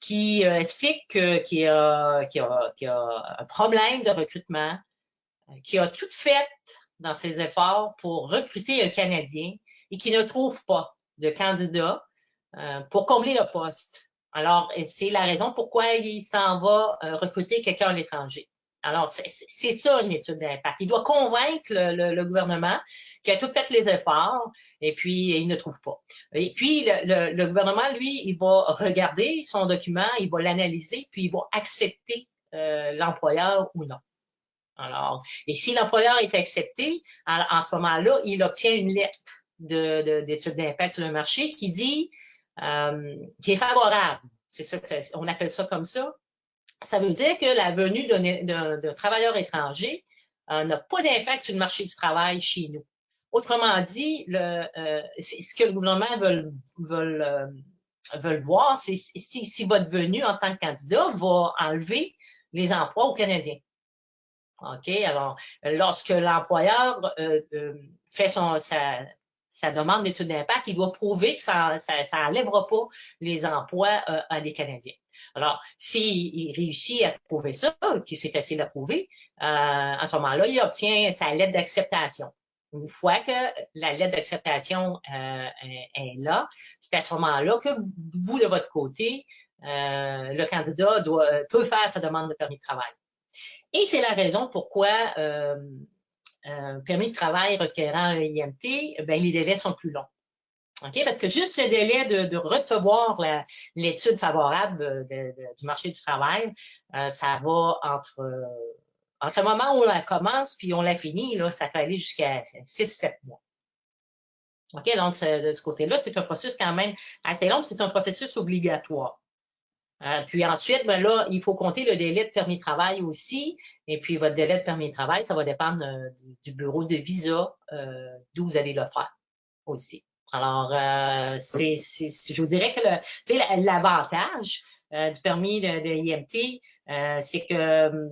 qui explique qu'il y, a, un problème de recrutement, qui a tout fait dans ses efforts pour recruter un Canadien et qui ne trouve pas de candidat pour combler le poste. Alors, c'est la raison pourquoi il s'en va recruter quelqu'un à l'étranger. Alors, c'est ça une étude d'impact. Il doit convaincre le, gouvernement qui a tout fait les efforts et puis il ne trouve pas. Et puis, le, gouvernement, lui, il va regarder son document, il va l'analyser, puis il va accepter euh, l'employeur ou non. Alors, et si l'employeur est accepté, en, ce moment-là, il obtient une lettre d'étude d'impact sur le marché qui dit euh, qui est favorable. C'est ça, on appelle ça comme ça ça veut dire que la venue d'un travailleur étranger euh, n'a pas d'impact sur le marché du travail chez nous. Autrement dit, le, euh, ce que le gouvernement veut, veut, euh, veut voir, c'est si, si, votre venue en tant que candidat va enlever les emplois aux Canadiens. OK? Alors, lorsque l'employeur fait son, sa, sa demande d'étude d'impact, il doit prouver que ça n'enlèvera pas les emplois à des Canadiens. Alors, s'il réussit à prouver ça, qui c'est facile à prouver, euh, à ce moment-là, il obtient sa lettre d'acceptation. Une fois que la lettre d'acceptation euh, est là, c'est à ce moment-là que vous, de votre côté, euh, le candidat doit, peut faire sa demande de permis de travail. Et c'est la raison pourquoi un permis de travail requérant un IMT, ben, les délais sont plus longs. OK? Parce que juste le délai de, recevoir l'étude favorable euh, du marché du travail, euh, ça va entre, euh, entre le moment où on la commence puis on la finit, là, ça peut aller jusqu'à 6-7 mois. OK? Donc, de ce côté-là, c'est un processus quand même assez long, c'est un processus obligatoire. puis ensuite, ben là, il faut compter le délai de permis de travail aussi. Et puis, votre délai de permis de travail, ça va dépendre du, bureau de visa d'où vous allez le faire aussi. Alors, euh, c'est, je vous dirais que l'avantage euh, du permis de, de IMT, euh, c'est que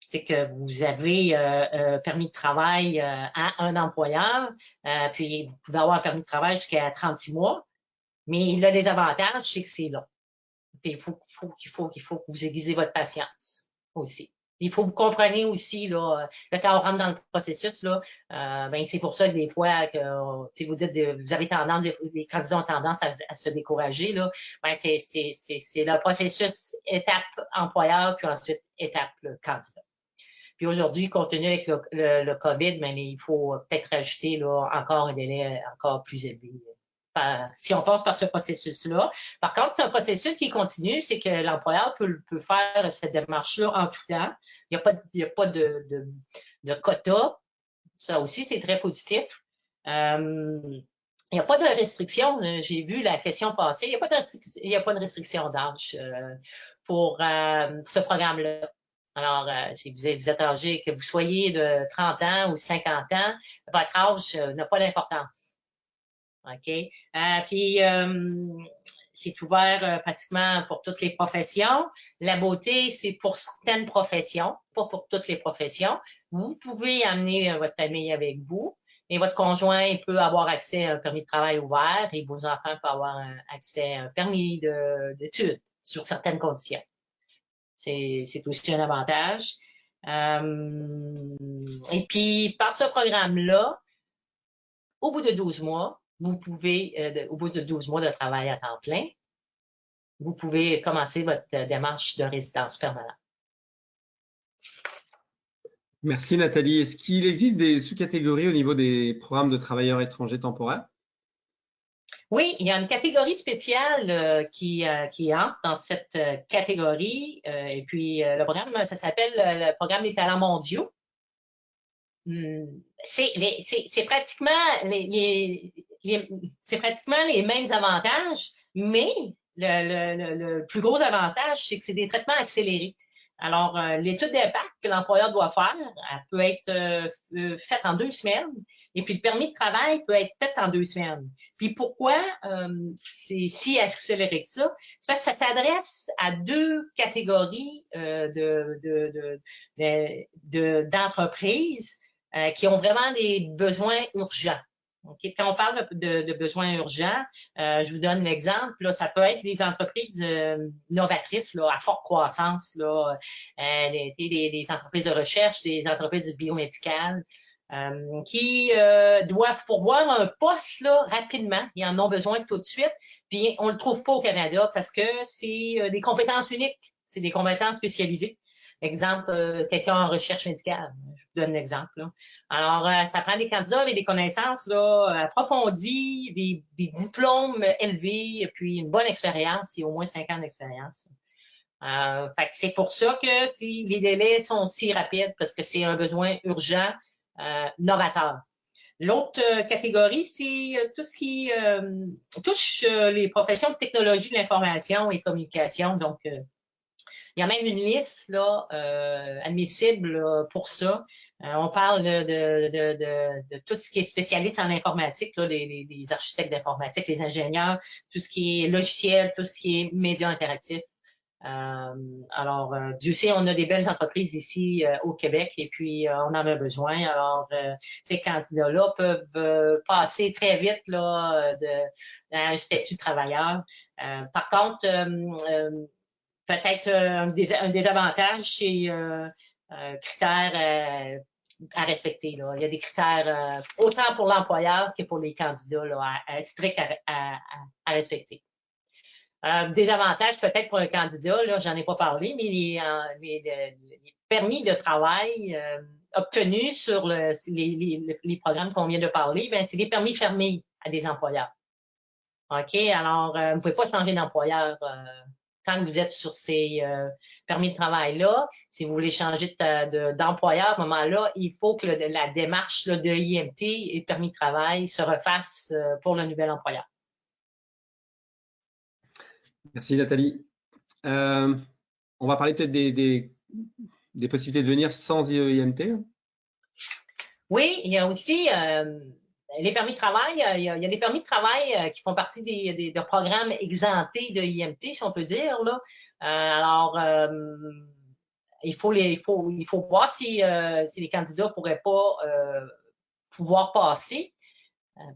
c'est que vous avez un permis de travail à un employeur, puis vous pouvez avoir un permis de travail jusqu'à 36 mois, mais des avantages, c'est que c'est long. Puis il faut, faut, qu'il faut, qu'il faut que vous aiguisez votre patience aussi. Il faut vous compreniez aussi, là, euh, quand on rentre dans le processus, là, euh, ben, c'est pour ça que des fois, que, vous dites, vous avez tendance, les candidats ont tendance à, se décourager, là, ben, c'est, le processus étape employeur, puis ensuite étape candidat. Puis aujourd'hui, compte tenu avec le, COVID, mais il faut peut-être rajouter là, encore un délai encore plus élevé si on passe par ce processus-là. Par contre, c'est un processus qui continue, c'est que l'employeur peut, faire cette démarche-là en tout temps. Il n'y a pas, de, quota. Ça aussi, c'est très positif. Euh, il n'y a pas de restriction. J'ai vu la question passer. Il n'y a, pas de restriction d'âge euh, pour euh, ce programme-là. Alors, si vous êtes âgé, que vous soyez de 30 ans ou 50 ans, votre âge n'a pas d'importance. OK? Euh, puis, euh, c'est ouvert euh, pratiquement pour toutes les professions. La beauté, c'est pour certaines professions, pas pour toutes les professions. Vous pouvez amener votre famille avec vous et votre conjoint peut avoir accès à un permis de travail ouvert et vos enfants peuvent avoir accès à un permis d'études sur certaines conditions. C'est aussi un avantage. et puis, par ce programme-là, au bout de 12 mois, vous pouvez, euh, au bout de 12 mois de travail à temps plein, vous pouvez commencer votre euh, démarche de résidence permanente. Merci Nathalie. Est-ce qu'il existe des sous-catégories au niveau des programmes de travailleurs étrangers temporaires? Oui, il y a une catégorie spéciale euh, qui, qui entre dans cette catégorie. et puis, le programme, ça s'appelle le programme des talents mondiaux. Hmm, c'est pratiquement les, c'est pratiquement les mêmes avantages, mais le, plus gros avantage, c'est que c'est des traitements accélérés. Alors, euh, l'étude d'impact que l'employeur doit faire, elle peut être euh, euh, faite en deux semaines, et puis le permis de travail peut être fait en deux semaines. Puis pourquoi c'est si accéléré que ça? C'est parce que ça s'adresse à deux catégories d'entreprises qui ont vraiment des besoins urgents. Quand on parle de, besoins urgents, euh, je vous donne l'exemple. Ça peut être des entreprises euh, novatrices là, à forte croissance, là, euh, des, des, entreprises de recherche, des entreprises biomédicales. qui doivent pourvoir un poste là, rapidement. Ils en ont besoin tout de suite. Puis on le trouve pas au Canada parce que c'est des compétences uniques, c'est des compétences spécialisées. Exemple, euh, quelqu'un en recherche médicale. Je vous donne un exemple. Alors, euh, ça prend des candidats avec des connaissances là, approfondies, des, des diplômes élevés, puis une bonne expérience, et au moins cinq ans d'expérience. Euh, c'est pour ça que si les délais sont si rapides, parce que c'est un besoin urgent, euh, novateur. L'autre catégorie, c'est tout ce qui touche les professions de technologie de l'information et communication, donc il y a même une liste là, euh, admissible pour ça. Euh, on parle de, de, de, tout ce qui est spécialiste en informatique, là, les, architectes d'informatique, les ingénieurs, tout ce qui est logiciel, tout ce qui est médias interactifs. Euh, alors, euh, Dieu sait, on a des belles entreprises ici au Québec et puis on en a besoin. Alors, ces candidats-là peuvent passer très vite là, de, un statut de travailleur. par contre, peut-être euh, un, désavantage, c'est euh, euh, critères à respecter. Là. Il y a des critères autant pour l'employeur que pour les candidats là, à, stricts à, respecter. Euh, des avantages peut-être pour un candidat, là, j'en ai pas parlé, mais les, les, permis de travail obtenus sur le, les, les, programmes qu'on vient de parler, ben, c'est des permis fermés à des employeurs. OK? Alors, vous ne pouvez pas changer d'employeur tant que vous êtes sur ces euh, permis de travail-là, si vous voulez changer d'employeur à ce moment-là, il faut que la démarche de IMT et permis de travail se refasse euh, pour le nouvel employeur. Merci Nathalie. Euh, on va parler peut-être des, possibilités de venir sans IMT. Oui, il y a aussi les permis de travail, il y, a, des permis de travail euh, qui font partie des, programmes exemptés de IMT, si on peut dire. Là. Euh, alors, euh, il, faut les, il, faut, il faut voir si, si les candidats pourraient pas pouvoir passer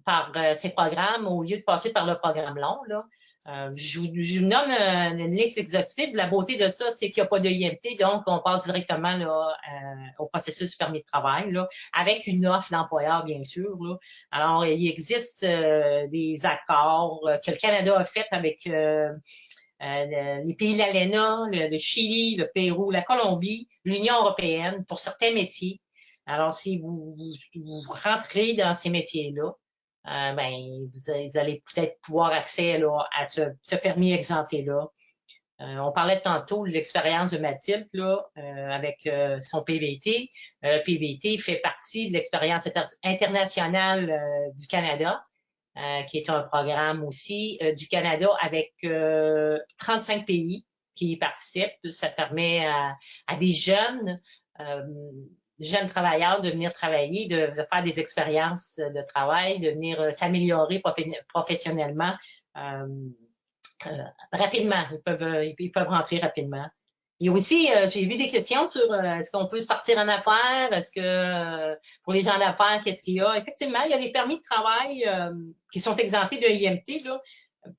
par ces programmes au lieu de passer par le programme long. Là. Euh, je, vous nomme euh, une liste exhaustive. La beauté de ça, c'est qu'il n'y a pas de IMT, donc on passe directement là, euh, au processus du permis de travail, là, avec une offre d'employeur, bien sûr. Là. Alors, il existe des accords que le Canada a fait avec les pays de l'ALENA, le, Chili, le Pérou, la Colombie, l'Union européenne pour certains métiers. Alors, si vous, vous, rentrez dans ces métiers-là, ben, vous, allez peut-être pouvoir accéder là, à ce, ce permis exempté-là. Euh, on parlait tantôt de l'expérience de Mathilde là, euh, avec euh, son PVT. PVT fait partie de l'expérience internationale du Canada, qui est un programme aussi du Canada avec 35 pays qui y participent. Ça permet à, des jeunes jeunes travailleurs de venir travailler, de, faire des expériences de travail, de venir s'améliorer professionnellement. Euh, rapidement. Ils peuvent, euh, ils peuvent rentrer rapidement. Et aussi, euh, j'ai vu des questions sur est-ce qu'on peut se partir en affaires, est-ce que pour les gens d'affaires, qu'est-ce qu'il y a? Effectivement, il y a des permis de travail qui sont exemptés de IMT là,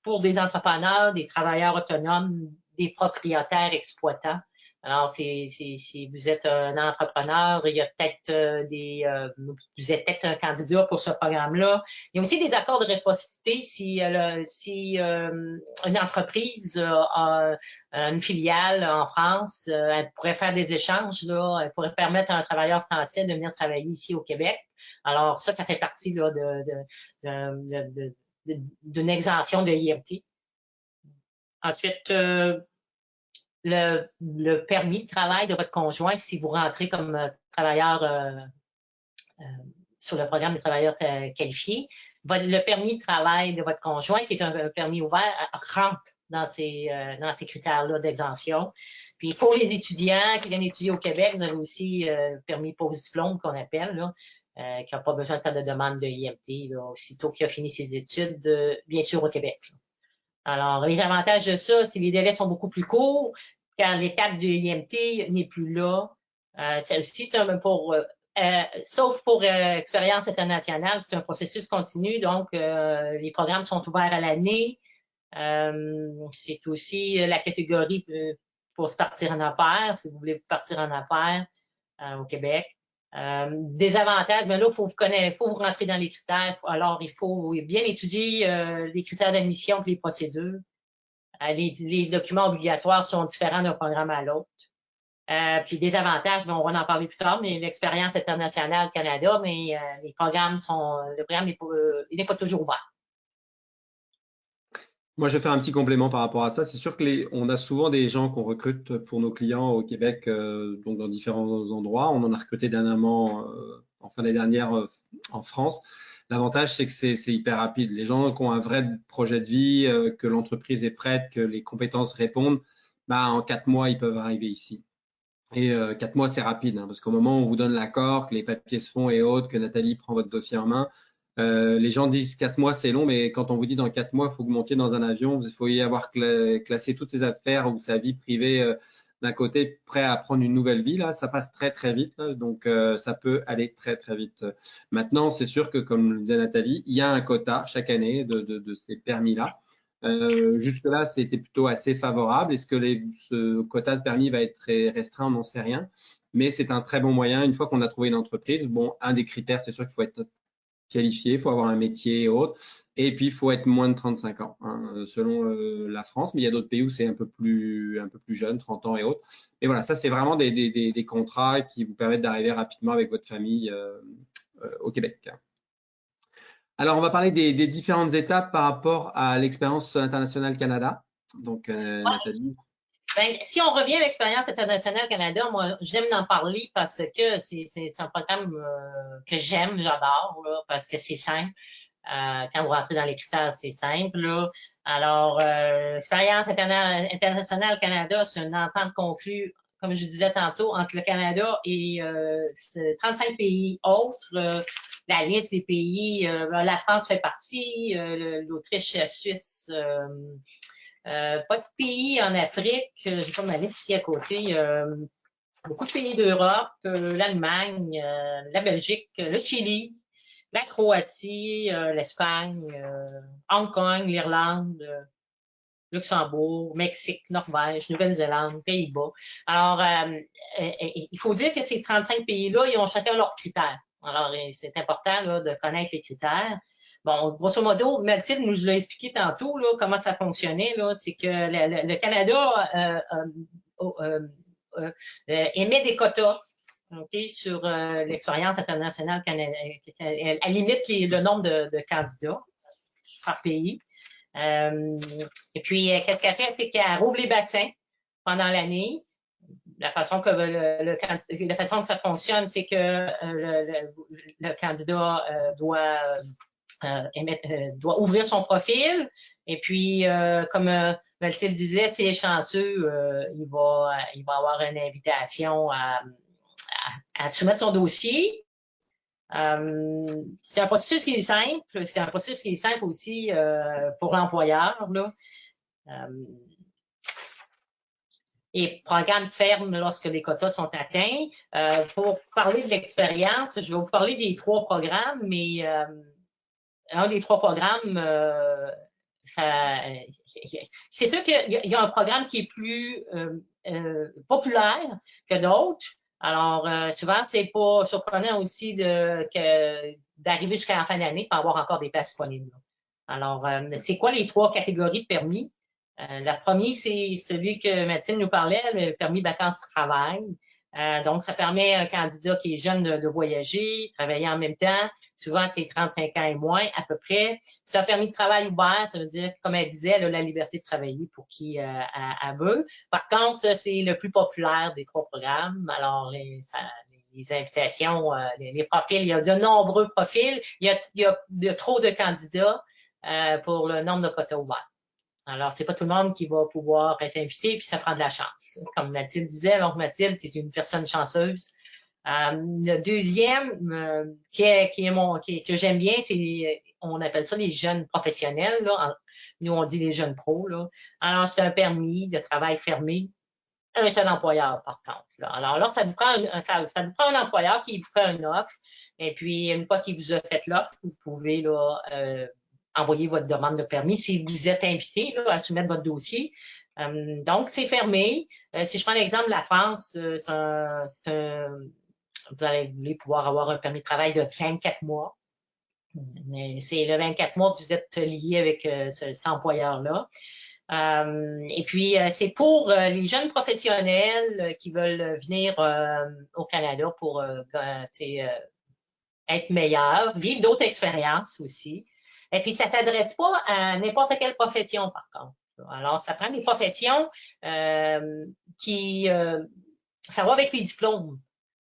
pour des entrepreneurs, des travailleurs autonomes, des propriétaires exploitants. Alors, si, si, vous êtes un entrepreneur, il y a peut-être euh, des, euh, vous êtes peut-être un candidat pour ce programme-là. Il y a aussi des accords de réciprocité si, euh, si une entreprise a une filiale en France, elle pourrait faire des échanges, là, elle pourrait permettre à un travailleur français de venir travailler ici au Québec. Alors, ça, ça fait partie de, d'une exemption de IMT. Ensuite, le, permis de travail de votre conjoint si vous rentrez comme euh, travailleur euh, euh, sur le programme des travailleurs qualifiés. Le permis de travail de votre conjoint, qui est un, permis ouvert, rentre dans ces, ces critères-là d'exemption. Puis pour les étudiants qui viennent étudier au Québec, vous avez aussi le permis post-diplôme qu'on appelle, là, qui n'a pas besoin de faire de demande de IMT, aussitôt qu'il a fini ses études, bien sûr au Québec. Alors, les avantages de ça, c'est que les délais sont beaucoup plus courts, car l'étape du IMT n'est plus là. Euh, aussi, c'est un pour, euh, euh, sauf pour euh, expérience internationale, c'est un processus continu, donc euh, les programmes sont ouverts à l'année. c'est aussi la catégorie pour se partir en affaires, si vous voulez partir en affaires au Québec. Euh, des avantages, mais là, il faut vous connaître, faut vous rentrer dans les critères. Alors, il faut bien étudier euh, les critères d'admission et les procédures. Euh, les, documents obligatoires sont différents d'un programme à l'autre. puis des avantages, on va en parler plus tard, mais l'expérience internationale Canada, mais les programmes sont, le programme n'est pas toujours ouvert. Moi, je vais faire un petit complément par rapport à ça. C'est sûr que les, on a souvent des gens qu'on recrute pour nos clients au Québec, euh, donc dans différents endroits. On en a recruté dernièrement, euh, en fin dernière, euh, en France. L'avantage, c'est que c'est hyper rapide. Les gens qui ont un vrai projet de vie, que l'entreprise est prête, que les compétences répondent, bah, en quatre mois, ils peuvent arriver ici. Et quatre mois, c'est rapide, hein, parce qu'au moment où on vous donne l'accord, que les papiers se font et autres, que Nathalie prend votre dossier en main, euh, les gens disent 4 mois c'est long, mais quand on vous dit dans 4 mois, il faut que vous montiez dans un avion, il faut y avoir classé toutes ses affaires ou sa vie privée euh, d'un côté, prêt à prendre une nouvelle vie, là, ça passe très très vite, donc euh, ça peut aller très très vite. Maintenant, c'est sûr que comme le disait Nathalie, il y a un quota chaque année de, ces permis-là. Jusque-là, c'était plutôt assez favorable. Est-ce que ce quota de permis va être restreint? On n'en sait rien. Mais c'est un très bon moyen. Une fois qu'on a trouvé une entreprise, bon, un des critères, c'est sûr qu'il faut être qualifié, il faut avoir un métier et autres. Et puis, il faut être moins de 35 ans, hein, selon euh, la France. Mais il y a d'autres pays où c'est un peu plus un peu plus jeune, 30 ans et autres. Et voilà, ça, c'est vraiment des, des, des, contrats qui vous permettent d'arriver rapidement avec votre famille euh, euh, au Québec. Alors, on va parler des, différentes étapes par rapport à l'expérience internationale Canada. Donc, Nathalie. Ben, si on revient à l'expérience internationale Canada, moi, j'aime en parler parce que c'est un programme euh, que j'aime, j'adore, parce que c'est simple. Euh, quand vous rentrez dans les critères, c'est simple. Là. Alors, euh, l'expérience internationale Canada, c'est une entente conclue, comme je disais tantôt, entre le Canada et 35 pays autres. la liste des pays, la France fait partie, l'Autriche, la Suisse, euh, pas de pays en Afrique. Euh, j'ai pas ma liste ici à côté. Euh, beaucoup de pays d'Europe, l'Allemagne, la Belgique, le Chili, la Croatie, l'Espagne, Hong Kong, l'Irlande, Luxembourg, Mexique, Norvège, Nouvelle-Zélande, Pays-Bas. Alors, il faut dire que ces 35 pays-là, ils ont chacun leurs critères. Alors, c'est important là, de connaître les critères. Bon, grosso modo, Mathilde nous l'a expliqué tantôt, là, comment ça fonctionnait, là, c'est que le, Canada émet des quotas sur l'expérience internationale canadienne. Elle, limite le nombre de, candidats par pays. et puis, qu'est-ce qu'elle fait? C'est qu'elle rouvre les bassins pendant l'année la façon que ça fonctionne, c'est que euh, le, candidat euh, doit euh, doit ouvrir son profil et puis comme Mathilde disait, s'il est chanceux, il va il va avoir une invitation à, à, soumettre son dossier. c'est un processus qui est simple, c'est un processus qui est simple aussi pour l'employeur et programme ferme lorsque les quotas sont atteints. Euh, pour parler de l'expérience, je vais vous parler des trois programmes, mais euh, un des trois programmes, euh, c'est sûr qu'il y, a un programme qui est plus populaire que d'autres. Alors, souvent, c'est pas surprenant aussi d'arriver jusqu'à la fin d'année pour avoir encore des places disponibles. Alors, c'est quoi les trois catégories de permis? Euh, la première, c'est celui que Mathilde nous parlait, le permis vacances-travail. Euh, donc, ça permet à un candidat qui est jeune de, voyager, travailler en même temps. Souvent, c'est 35 ans et moins, à peu près. C'est un permis de travail ouvert, ça veut dire, comme elle disait, elle a la liberté de travailler pour qui euh, elle, veut. Par contre, c'est le plus populaire des trois programmes. Alors, les, invitations, les, profils, il y a de nombreux profils. Il y a, il y a trop de candidats pour le nombre de quotas ouverts. Alors, c'est pas tout le monde qui va pouvoir être invité, puis ça prend de la chance. Comme Mathilde disait, donc Mathilde, tu es une personne chanceuse. Euh, le deuxième, euh, qui est, qui est mon, qui, que j'aime bien, c'est, on appelle ça les jeunes professionnels. Là. Nous, on dit les jeunes pros. Là. Alors, c'est un permis de travail fermé, un seul employeur, par contre. Là. Alors là, ça vous prend un, ça, ça, vous prend un employeur qui vous fait une offre. Et puis, une fois qu'il vous a fait l'offre, vous pouvez là, euh, envoyer votre demande de permis si vous êtes invité là, à soumettre votre dossier. Euh, donc, c'est fermé. Euh, si je prends l'exemple de la France, euh, un, un, vous allez pouvoir avoir un permis de travail de 24 mois. Mais c'est le 24 mois que vous êtes lié avec ce, cet employeur-là. et puis, c'est pour les jeunes professionnels qui veulent venir au Canada pour être meilleurs, vivre d'autres expériences aussi. Et puis, ça s'adresse pas à n'importe quelle profession, par contre. Alors, ça prend des professions euh, qui... Euh, ça va avec les diplômes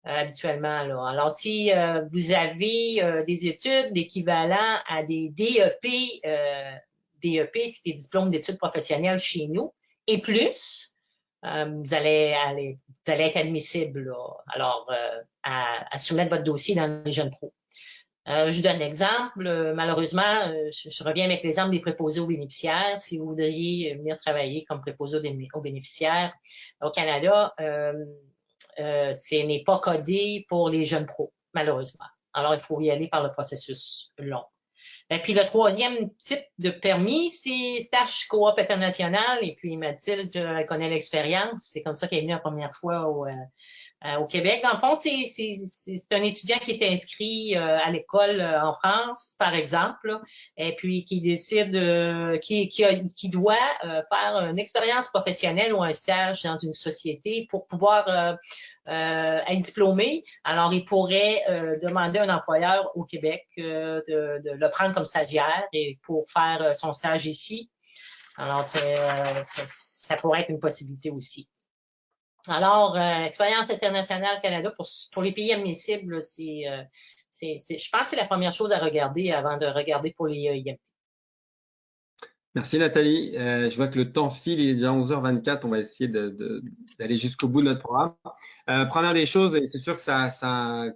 euh, habituellement. Là. Alors, si euh, vous avez des études d'équivalent à des DEP, DEP, c'est des diplômes d'études professionnelles chez nous, et plus, vous allez vous allez être admissible là, alors à, à, soumettre votre dossier dans les jeunes pros. Euh, je vous donne un exemple. Euh, malheureusement, euh, je, reviens avec l'exemple des préposés aux bénéficiaires. Si vous voudriez venir travailler comme préposé aux bénéficiaires au Canada, ce n'est pas codé pour les jeunes pros, malheureusement. Alors, il faut y aller par le processus long. Et puis, le troisième type de permis, c'est stage coop international. Et puis, Mathilde connaît l'expérience. C'est comme ça qu'elle est venue la première fois au, au Québec. Dans le fond, c'est un étudiant qui est inscrit euh, à l'école euh, en France, par exemple, et puis qui décide, qui, qui, qui, doit faire une expérience professionnelle ou un stage dans une société pour pouvoir être diplômé. Alors, il pourrait demander à un employeur au Québec de, de, le prendre comme stagiaire et pour faire son stage ici. Alors, ça pourrait être une possibilité aussi. Alors, euh, expérience internationale Canada pour, les pays admissibles, euh, je pense que c'est la première chose à regarder avant de regarder pour les. E Merci Nathalie. Euh, je vois que le temps file, il est déjà 11h24. On va essayer d'aller jusqu'au bout de notre programme. Première des choses, et c'est sûr que ça, ça,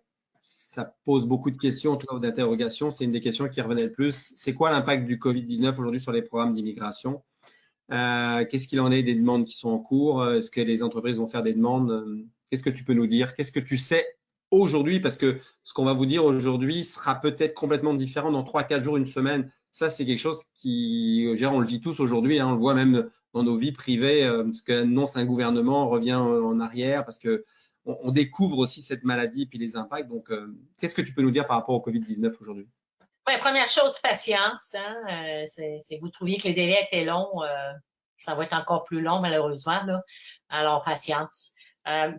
ça, pose beaucoup de questions, en tout cas d'interrogations. C'est une des questions qui revenait le plus. C'est quoi l'impact du Covid-19 aujourd'hui sur les programmes d'immigration? Euh, qu'est-ce qu'il en est des demandes qui sont en cours? Est-ce que les entreprises vont faire des demandes? Qu'est-ce que tu peux nous dire? Qu'est-ce que tu sais aujourd'hui? Parce que ce qu'on va vous dire aujourd'hui sera peut-être complètement différent dans 3-4 jours, une semaine. Ça, c'est quelque chose qui, on le vit tous aujourd'hui, hein, on le voit même dans nos vies privées, euh, ce qu'annonce un gouvernement revient en arrière parce que on, découvre aussi cette maladie et puis les impacts. Donc, euh, qu'est-ce que tu peux nous dire par rapport au Covid-19 aujourd'hui? Oui, première chose, patience. Hein? c'est vous trouviez que les délais étaient longs, ça va être encore plus long malheureusement. Là. Alors, patience.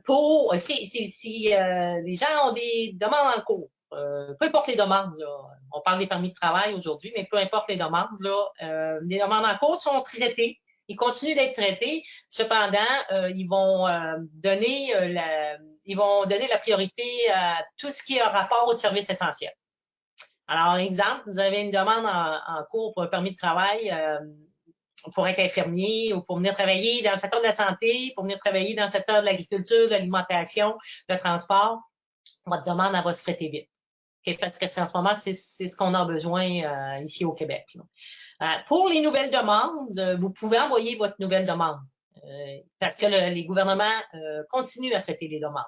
pour si, si, si les gens ont des demandes en cours, euh, peu importe les demandes, on parle des permis de travail aujourd'hui, mais peu importe les demandes, là, euh, les demandes en cours sont traitées. Ils continuent d'être traités. Cependant, euh, ils vont donner la, ils vont donner la priorité à tout ce qui a rapport aux services essentiels. Alors, exemple, vous avez une demande en, cours pour un permis de travail pour être infirmier ou pour venir travailler dans le secteur de la santé, pour venir travailler dans le secteur de l'agriculture, de l'alimentation, le transport. Votre demande, elle va se traiter vite parce que en ce moment, c'est ce qu'on a besoin euh, ici au Québec. Euh, pour les nouvelles demandes, vous pouvez envoyer votre nouvelle demande euh, parce que les gouvernements continuent à traiter les demandes.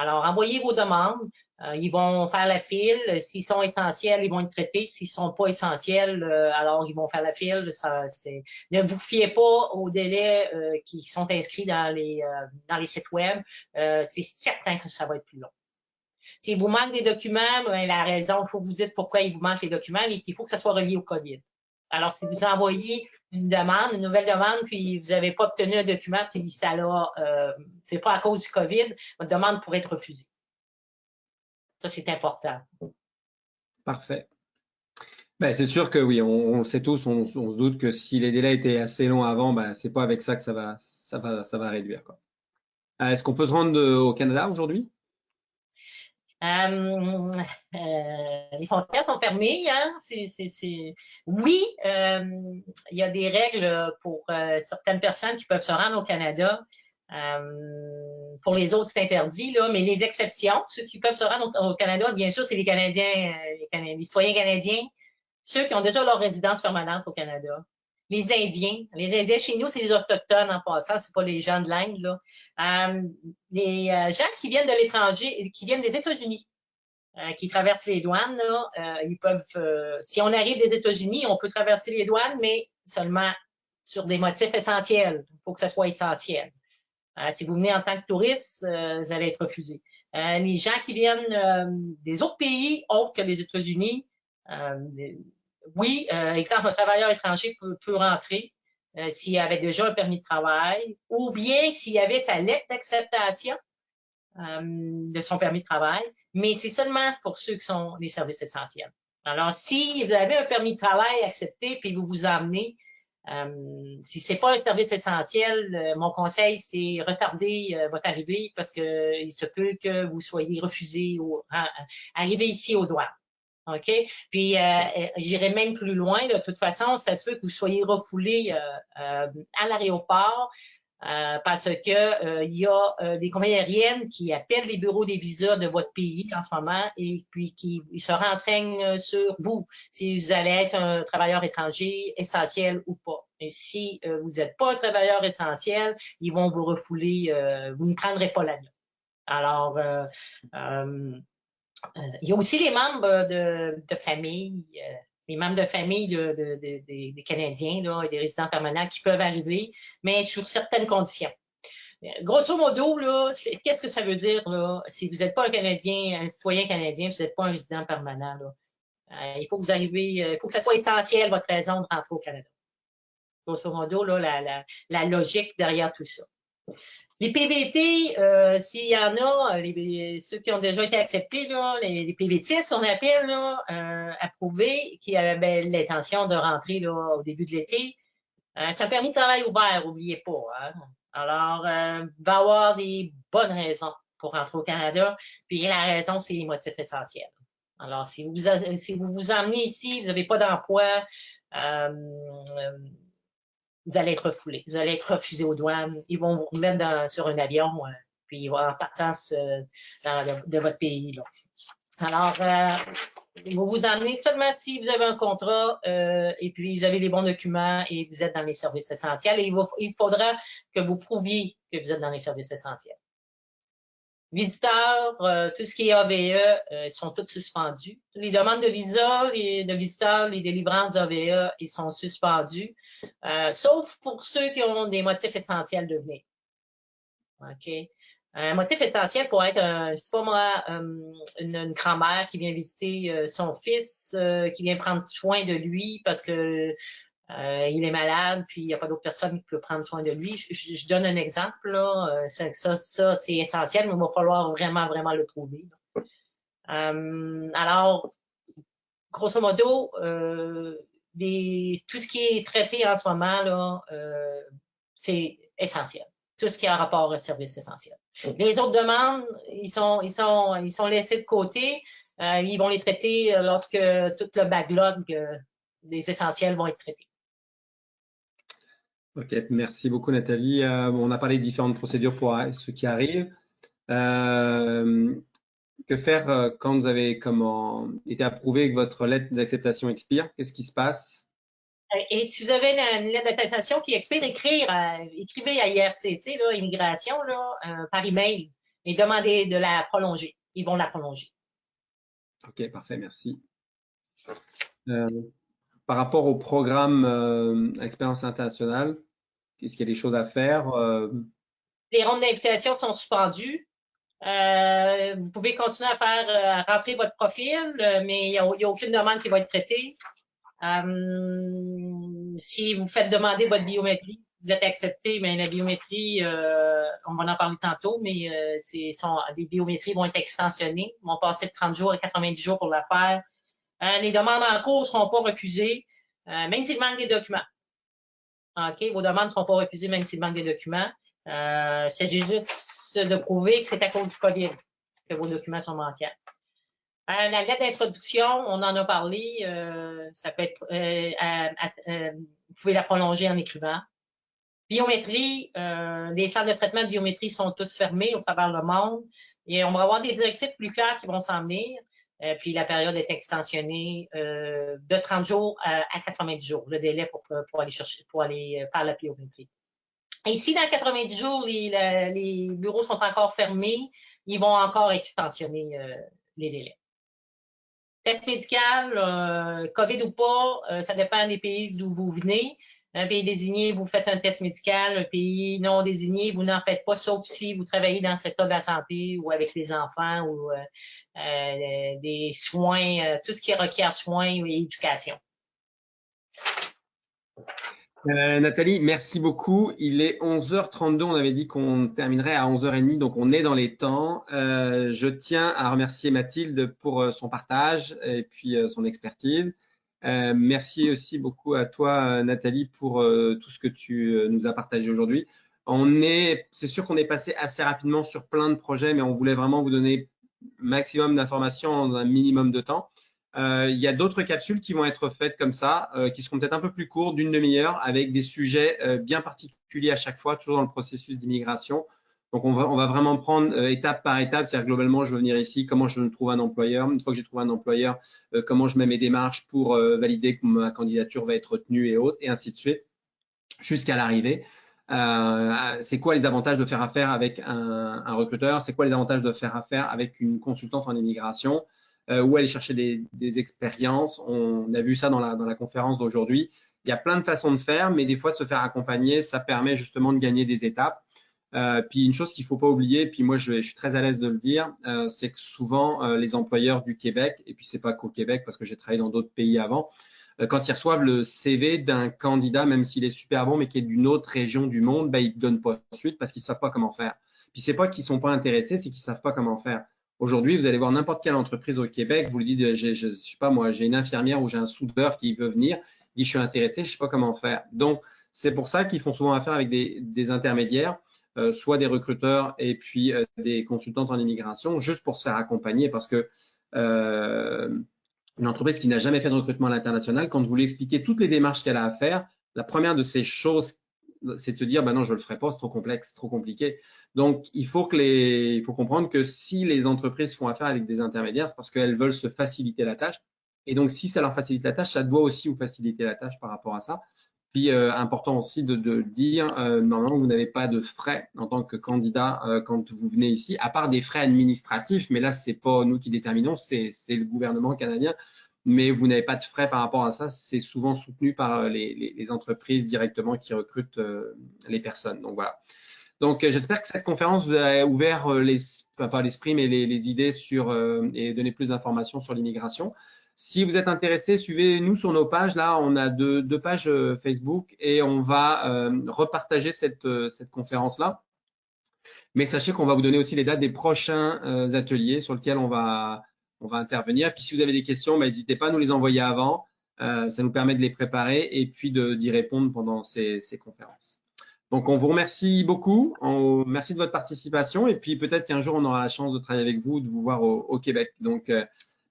Alors, envoyez vos demandes. ils vont faire la file. S'ils sont essentiels, ils vont être traités. S'ils sont pas essentiels, alors ils vont faire la file. Ne vous fiez pas aux délais qui sont inscrits dans les, dans les sites web. c'est certain que ça va être plus long. S'il vous manque des documents, ben, la raison, il faut vous dire pourquoi il vous manque les documents, mais qu'il faut que ça soit relié au COVID. Alors, si vous envoyez une demande, une nouvelle demande, puis vous n'avez pas obtenu un document, puis ça là, euh, c'est pas à cause du COVID, votre demande pourrait être refusée. Ça, c'est important. Parfait. Ben, c'est sûr que oui, on, sait tous, on, se doute que si les délais étaient assez longs avant, ben, c'est pas avec ça que ça va, ça va, ça va réduire. Euh, est-ce qu'on peut se rendre au Canada aujourd'hui? Euh, euh, les frontières sont fermées. Hein? c'est Oui, euh, il y a des règles pour euh, certaines personnes qui peuvent se rendre au Canada. Euh, pour les autres, c'est interdit, là, mais les exceptions, ceux qui peuvent se rendre au, Canada, bien sûr, c'est les Canadiens, les, les citoyens canadiens, ceux qui ont déjà leur résidence permanente au Canada les Indiens. Les Indiens chez nous, c'est les Autochtones en passant, c'est pas les gens de l'Inde. Là. Euh, les euh, gens qui viennent de l'étranger, qui viennent des États-Unis, euh, qui traversent les douanes, là, ils peuvent, si on arrive des États-Unis, on peut traverser les douanes, mais seulement sur des motifs essentiels. Il faut que ce soit essentiel. si vous venez en tant que touriste, vous allez être refusé. les gens qui viennent des autres pays autres que les États-Unis, oui, euh, exemple, un travailleur étranger peut, rentrer euh, s'il avait déjà un permis de travail ou bien s'il avait sa lettre d'acceptation euh, de son permis de travail, mais c'est seulement pour ceux qui sont des services essentiels. Alors, si vous avez un permis de travail accepté puis vous vous emmenez, euh, si c'est pas un service essentiel, euh, mon conseil, c'est retarder votre arrivée parce que il se peut que vous soyez refusé ou arriver ici au douane. OK? Puis, euh, euh, j'irai même plus loin. De toute façon, ça se peut que vous soyez refoulé euh, à l'aéroport parce que il y a des compagnies aériennes qui appellent les bureaux des visas de votre pays en ce moment et puis qui se renseignent sur vous, si vous allez être un travailleur étranger essentiel ou pas. Et si vous n'êtes pas un travailleur essentiel, ils vont vous refouler, vous ne prendrez pas l'avion. Alors, euh, il y a aussi les membres de, famille, euh, les membres de famille de, des Canadiens et des résidents permanents qui peuvent arriver, mais sur certaines conditions. Euh, grosso modo, qu'est-ce que ça veut dire si vous n'êtes pas un Canadien, un citoyen canadien, vous n'êtes pas un résident permanent, il faut que vous ça soit essentiel votre raison de rentrer au Canada. Grosso modo, la logique derrière tout ça. Les PVT, euh, s'il y en a, euh, les, ceux qui ont déjà été acceptés, là, les, les PVT, on appelle, là, euh, approuvés, qui avaient l'intention de rentrer là, au début de l'été, euh, c'est un permis de travail ouvert, n'oubliez pas. Hein. Alors, euh, il va y avoir des bonnes raisons pour rentrer au Canada, puis la raison, c'est les motifs essentiels. Alors, si vous si vous, vous emmenez ici, vous n'avez pas d'emploi, euh, vous allez être refoulé, vous allez être refusé aux douanes, ils vont vous remettre sur un avion, euh, puis ils vont en partance euh, de, votre pays. Là. Alors, euh, vous vous emmenez seulement si vous avez un contrat et puis vous avez les bons documents et vous êtes dans les services essentiels. Et il, il faudra que vous prouviez que vous êtes dans les services essentiels. Visiteurs, euh, tout ce qui est AVE, euh, sont toutes suspendus. Les demandes de visa, les, de visiteurs, les délivrances d'AVE, ils sont suspendus, euh, sauf pour ceux qui ont des motifs essentiels de venir. OK? Un motif essentiel pour être, c'est pas moi, une, grand-mère qui vient visiter son fils, qui vient prendre soin de lui parce que il est malade, puis il n'y a pas d'autre personne qui peut prendre soin de lui. Je, donne un exemple, là. Ça, ça, c'est essentiel, mais il va falloir vraiment, vraiment le trouver. alors, grosso modo, tout ce qui est traité en ce moment, là, c'est essentiel tout ce qui a rapport au service essentiel. Les autres demandes, ils sont, ils sont, ils sont laissés de côté. Euh, ils vont les traiter euh, lorsque tout le backlog euh, des essentiels vont être traités. OK, merci beaucoup Nathalie. on a parlé de différentes procédures pour ce qui arrive. que faire quand vous avez comment, été approuvé que votre lettre d'acceptation expire? Qu'est-ce qui se passe? Euh, et si vous avez une, lettre d'attestation qui expire, écrire, écrivez à IRCC, là, immigration, là, euh, par email et demandez de la prolonger. Ils vont la prolonger. OK, parfait, merci. Euh, par rapport au programme Expérience internationale, est-ce qu'il y a des choses à faire? Les rondes d'invitation sont suspendues. vous pouvez continuer à faire à rentrer votre profil, mais il n'y a, aucune demande qui va être traitée. Euh, si vous faites demander votre biométrie, vous êtes accepté, mais la biométrie, euh, on va en parler tantôt, mais euh, les biométries vont être extensionnées, vont passer de 30 jours à 90 jours pour la faire. Euh, les demandes en cours ne seront pas refusées, euh, même s'il manque des documents. OK, vos demandes ne seront pas refusées, même s'il manque des documents. Euh, c'est juste de prouver que c'est à cause du COVID que vos documents sont manquants. Euh, la lettre d'introduction, on en a parlé, euh, ça peut être, euh, vous pouvez la prolonger en écrivant. Biométrie, les salles de traitement de biométrie sont toutes fermées au travers le monde et on va avoir des directives plus claires qui vont s'en venir. Puis la période est extensionnée de 30 jours à, 90 jours, le délai pour, aller chercher, pour aller faire la biométrie. Et si dans 90 jours, les, bureaux sont encore fermés, ils vont encore extensionner les délais. Test médical, euh, COVID ou pas, euh, ça dépend des pays d'où vous venez. Un pays désigné, vous faites un test médical. Un pays non désigné, vous n'en faites pas, sauf si vous travaillez dans le secteur de la santé ou avec les enfants ou euh, des soins, tout ce qui requiert soins et éducation. Euh, Nathalie, merci beaucoup. Il est 11h32. On avait dit qu'on terminerait à 11h30, donc on est dans les temps. Euh, je tiens à remercier Mathilde pour euh, son partage et puis son expertise. Merci aussi beaucoup à toi, Nathalie, pour tout ce que tu nous as partagé aujourd'hui. On est, c'est sûr qu'on est passé assez rapidement sur plein de projets, mais on voulait vraiment vous donner maximum d'informations en un minimum de temps. Euh, il y a d'autres capsules qui vont être faites comme ça, euh, qui seront peut-être un peu plus courtes, d'une demi-heure, avec des sujets euh, bien particuliers à chaque fois, toujours dans le processus d'immigration. Donc, on va, vraiment prendre étape par étape, c'est-à-dire globalement, je veux venir ici, comment je trouve un employeur. Une fois que j'ai trouvé un employeur, comment je mets mes démarches pour valider que ma candidature va être retenue et autres, et ainsi de suite, jusqu'à l'arrivée. c'est quoi les avantages de faire affaire avec un, recruteur? C'est quoi les avantages de faire affaire avec une consultante en immigration? Euh, ou aller chercher des, expériences? On a vu ça dans la, conférence d'aujourd'hui. Il y a plein de façons de faire, mais des fois, se faire accompagner, ça permet justement de gagner des étapes. Euh, puis une chose qu'il faut pas oublier, puis moi je, suis très à l'aise de le dire, euh, c'est que souvent euh, les employeurs du Québec, et puis c'est pas qu'au Québec parce que j'ai travaillé dans d'autres pays avant, euh, quand ils reçoivent le CV d'un candidat, même s'il est super bon, mais qui est d'une autre région du monde, ben, ils ne donnent pas suite parce qu'ils savent pas comment faire. Puis c'est pas qu'ils sont pas intéressés, c'est qu'ils savent pas comment faire. Aujourd'hui, vous allez voir n'importe quelle entreprise au Québec, vous lui dites, je, je, sais pas moi, j'ai une infirmière ou j'ai un soudeur qui veut venir, dit, je suis intéressé, je sais pas comment faire. Donc, c'est pour ça qu'ils font souvent affaire avec des, des intermédiaires, euh, soit des recruteurs et puis euh, des consultantes en immigration, juste pour se faire accompagner parce que euh, une entreprise qui n'a jamais fait de recrutement à l'international, quand vous lui expliquez toutes les démarches qu'elle a à faire, la première de ces choses c'est de se dire, bah non, je le ferai pas, c'est trop complexe, trop compliqué. Donc, il faut que les, il faut comprendre que si les entreprises font affaire avec des intermédiaires, c'est parce qu'elles veulent se faciliter la tâche. Et donc, si ça leur facilite la tâche, ça doit aussi vous faciliter la tâche par rapport à ça. Euh, important aussi de, dire, euh, normalement, vous n'avez pas de frais en tant que candidat euh, quand vous venez ici, à part des frais administratifs. Mais là, c'est pas nous qui déterminons, c'est le gouvernement canadien mais vous n'avez pas de frais par rapport à ça. C'est souvent soutenu par euh, les, entreprises directement qui recrutent les personnes. Donc voilà. Donc, j'espère que cette conférence vous a ouvert l'esprit, mais les, les, idées sur et donné plus d'informations sur l'immigration. Si vous êtes intéressé, suivez-nous sur nos pages. Là, on a deux, deux pages Facebook et on va repartager cette, cette conférence-là. Mais sachez qu'on va vous donner aussi les dates des prochains ateliers sur lesquels on va, on va intervenir. Puis si vous avez des questions, bah, n'hésitez pas à nous les envoyer avant. Euh, ça nous permet de les préparer et puis d'y répondre pendant ces, conférences. Donc, on vous remercie beaucoup. merci de votre participation et puis peut-être qu'un jour, on aura la chance de travailler avec vous, de vous voir au, Québec. Donc, euh,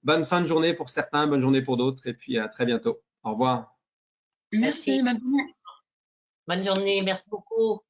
bonne fin de journée pour certains, bonne journée pour d'autres et puis à très bientôt. Au revoir. Merci, Bonne journée. Merci beaucoup.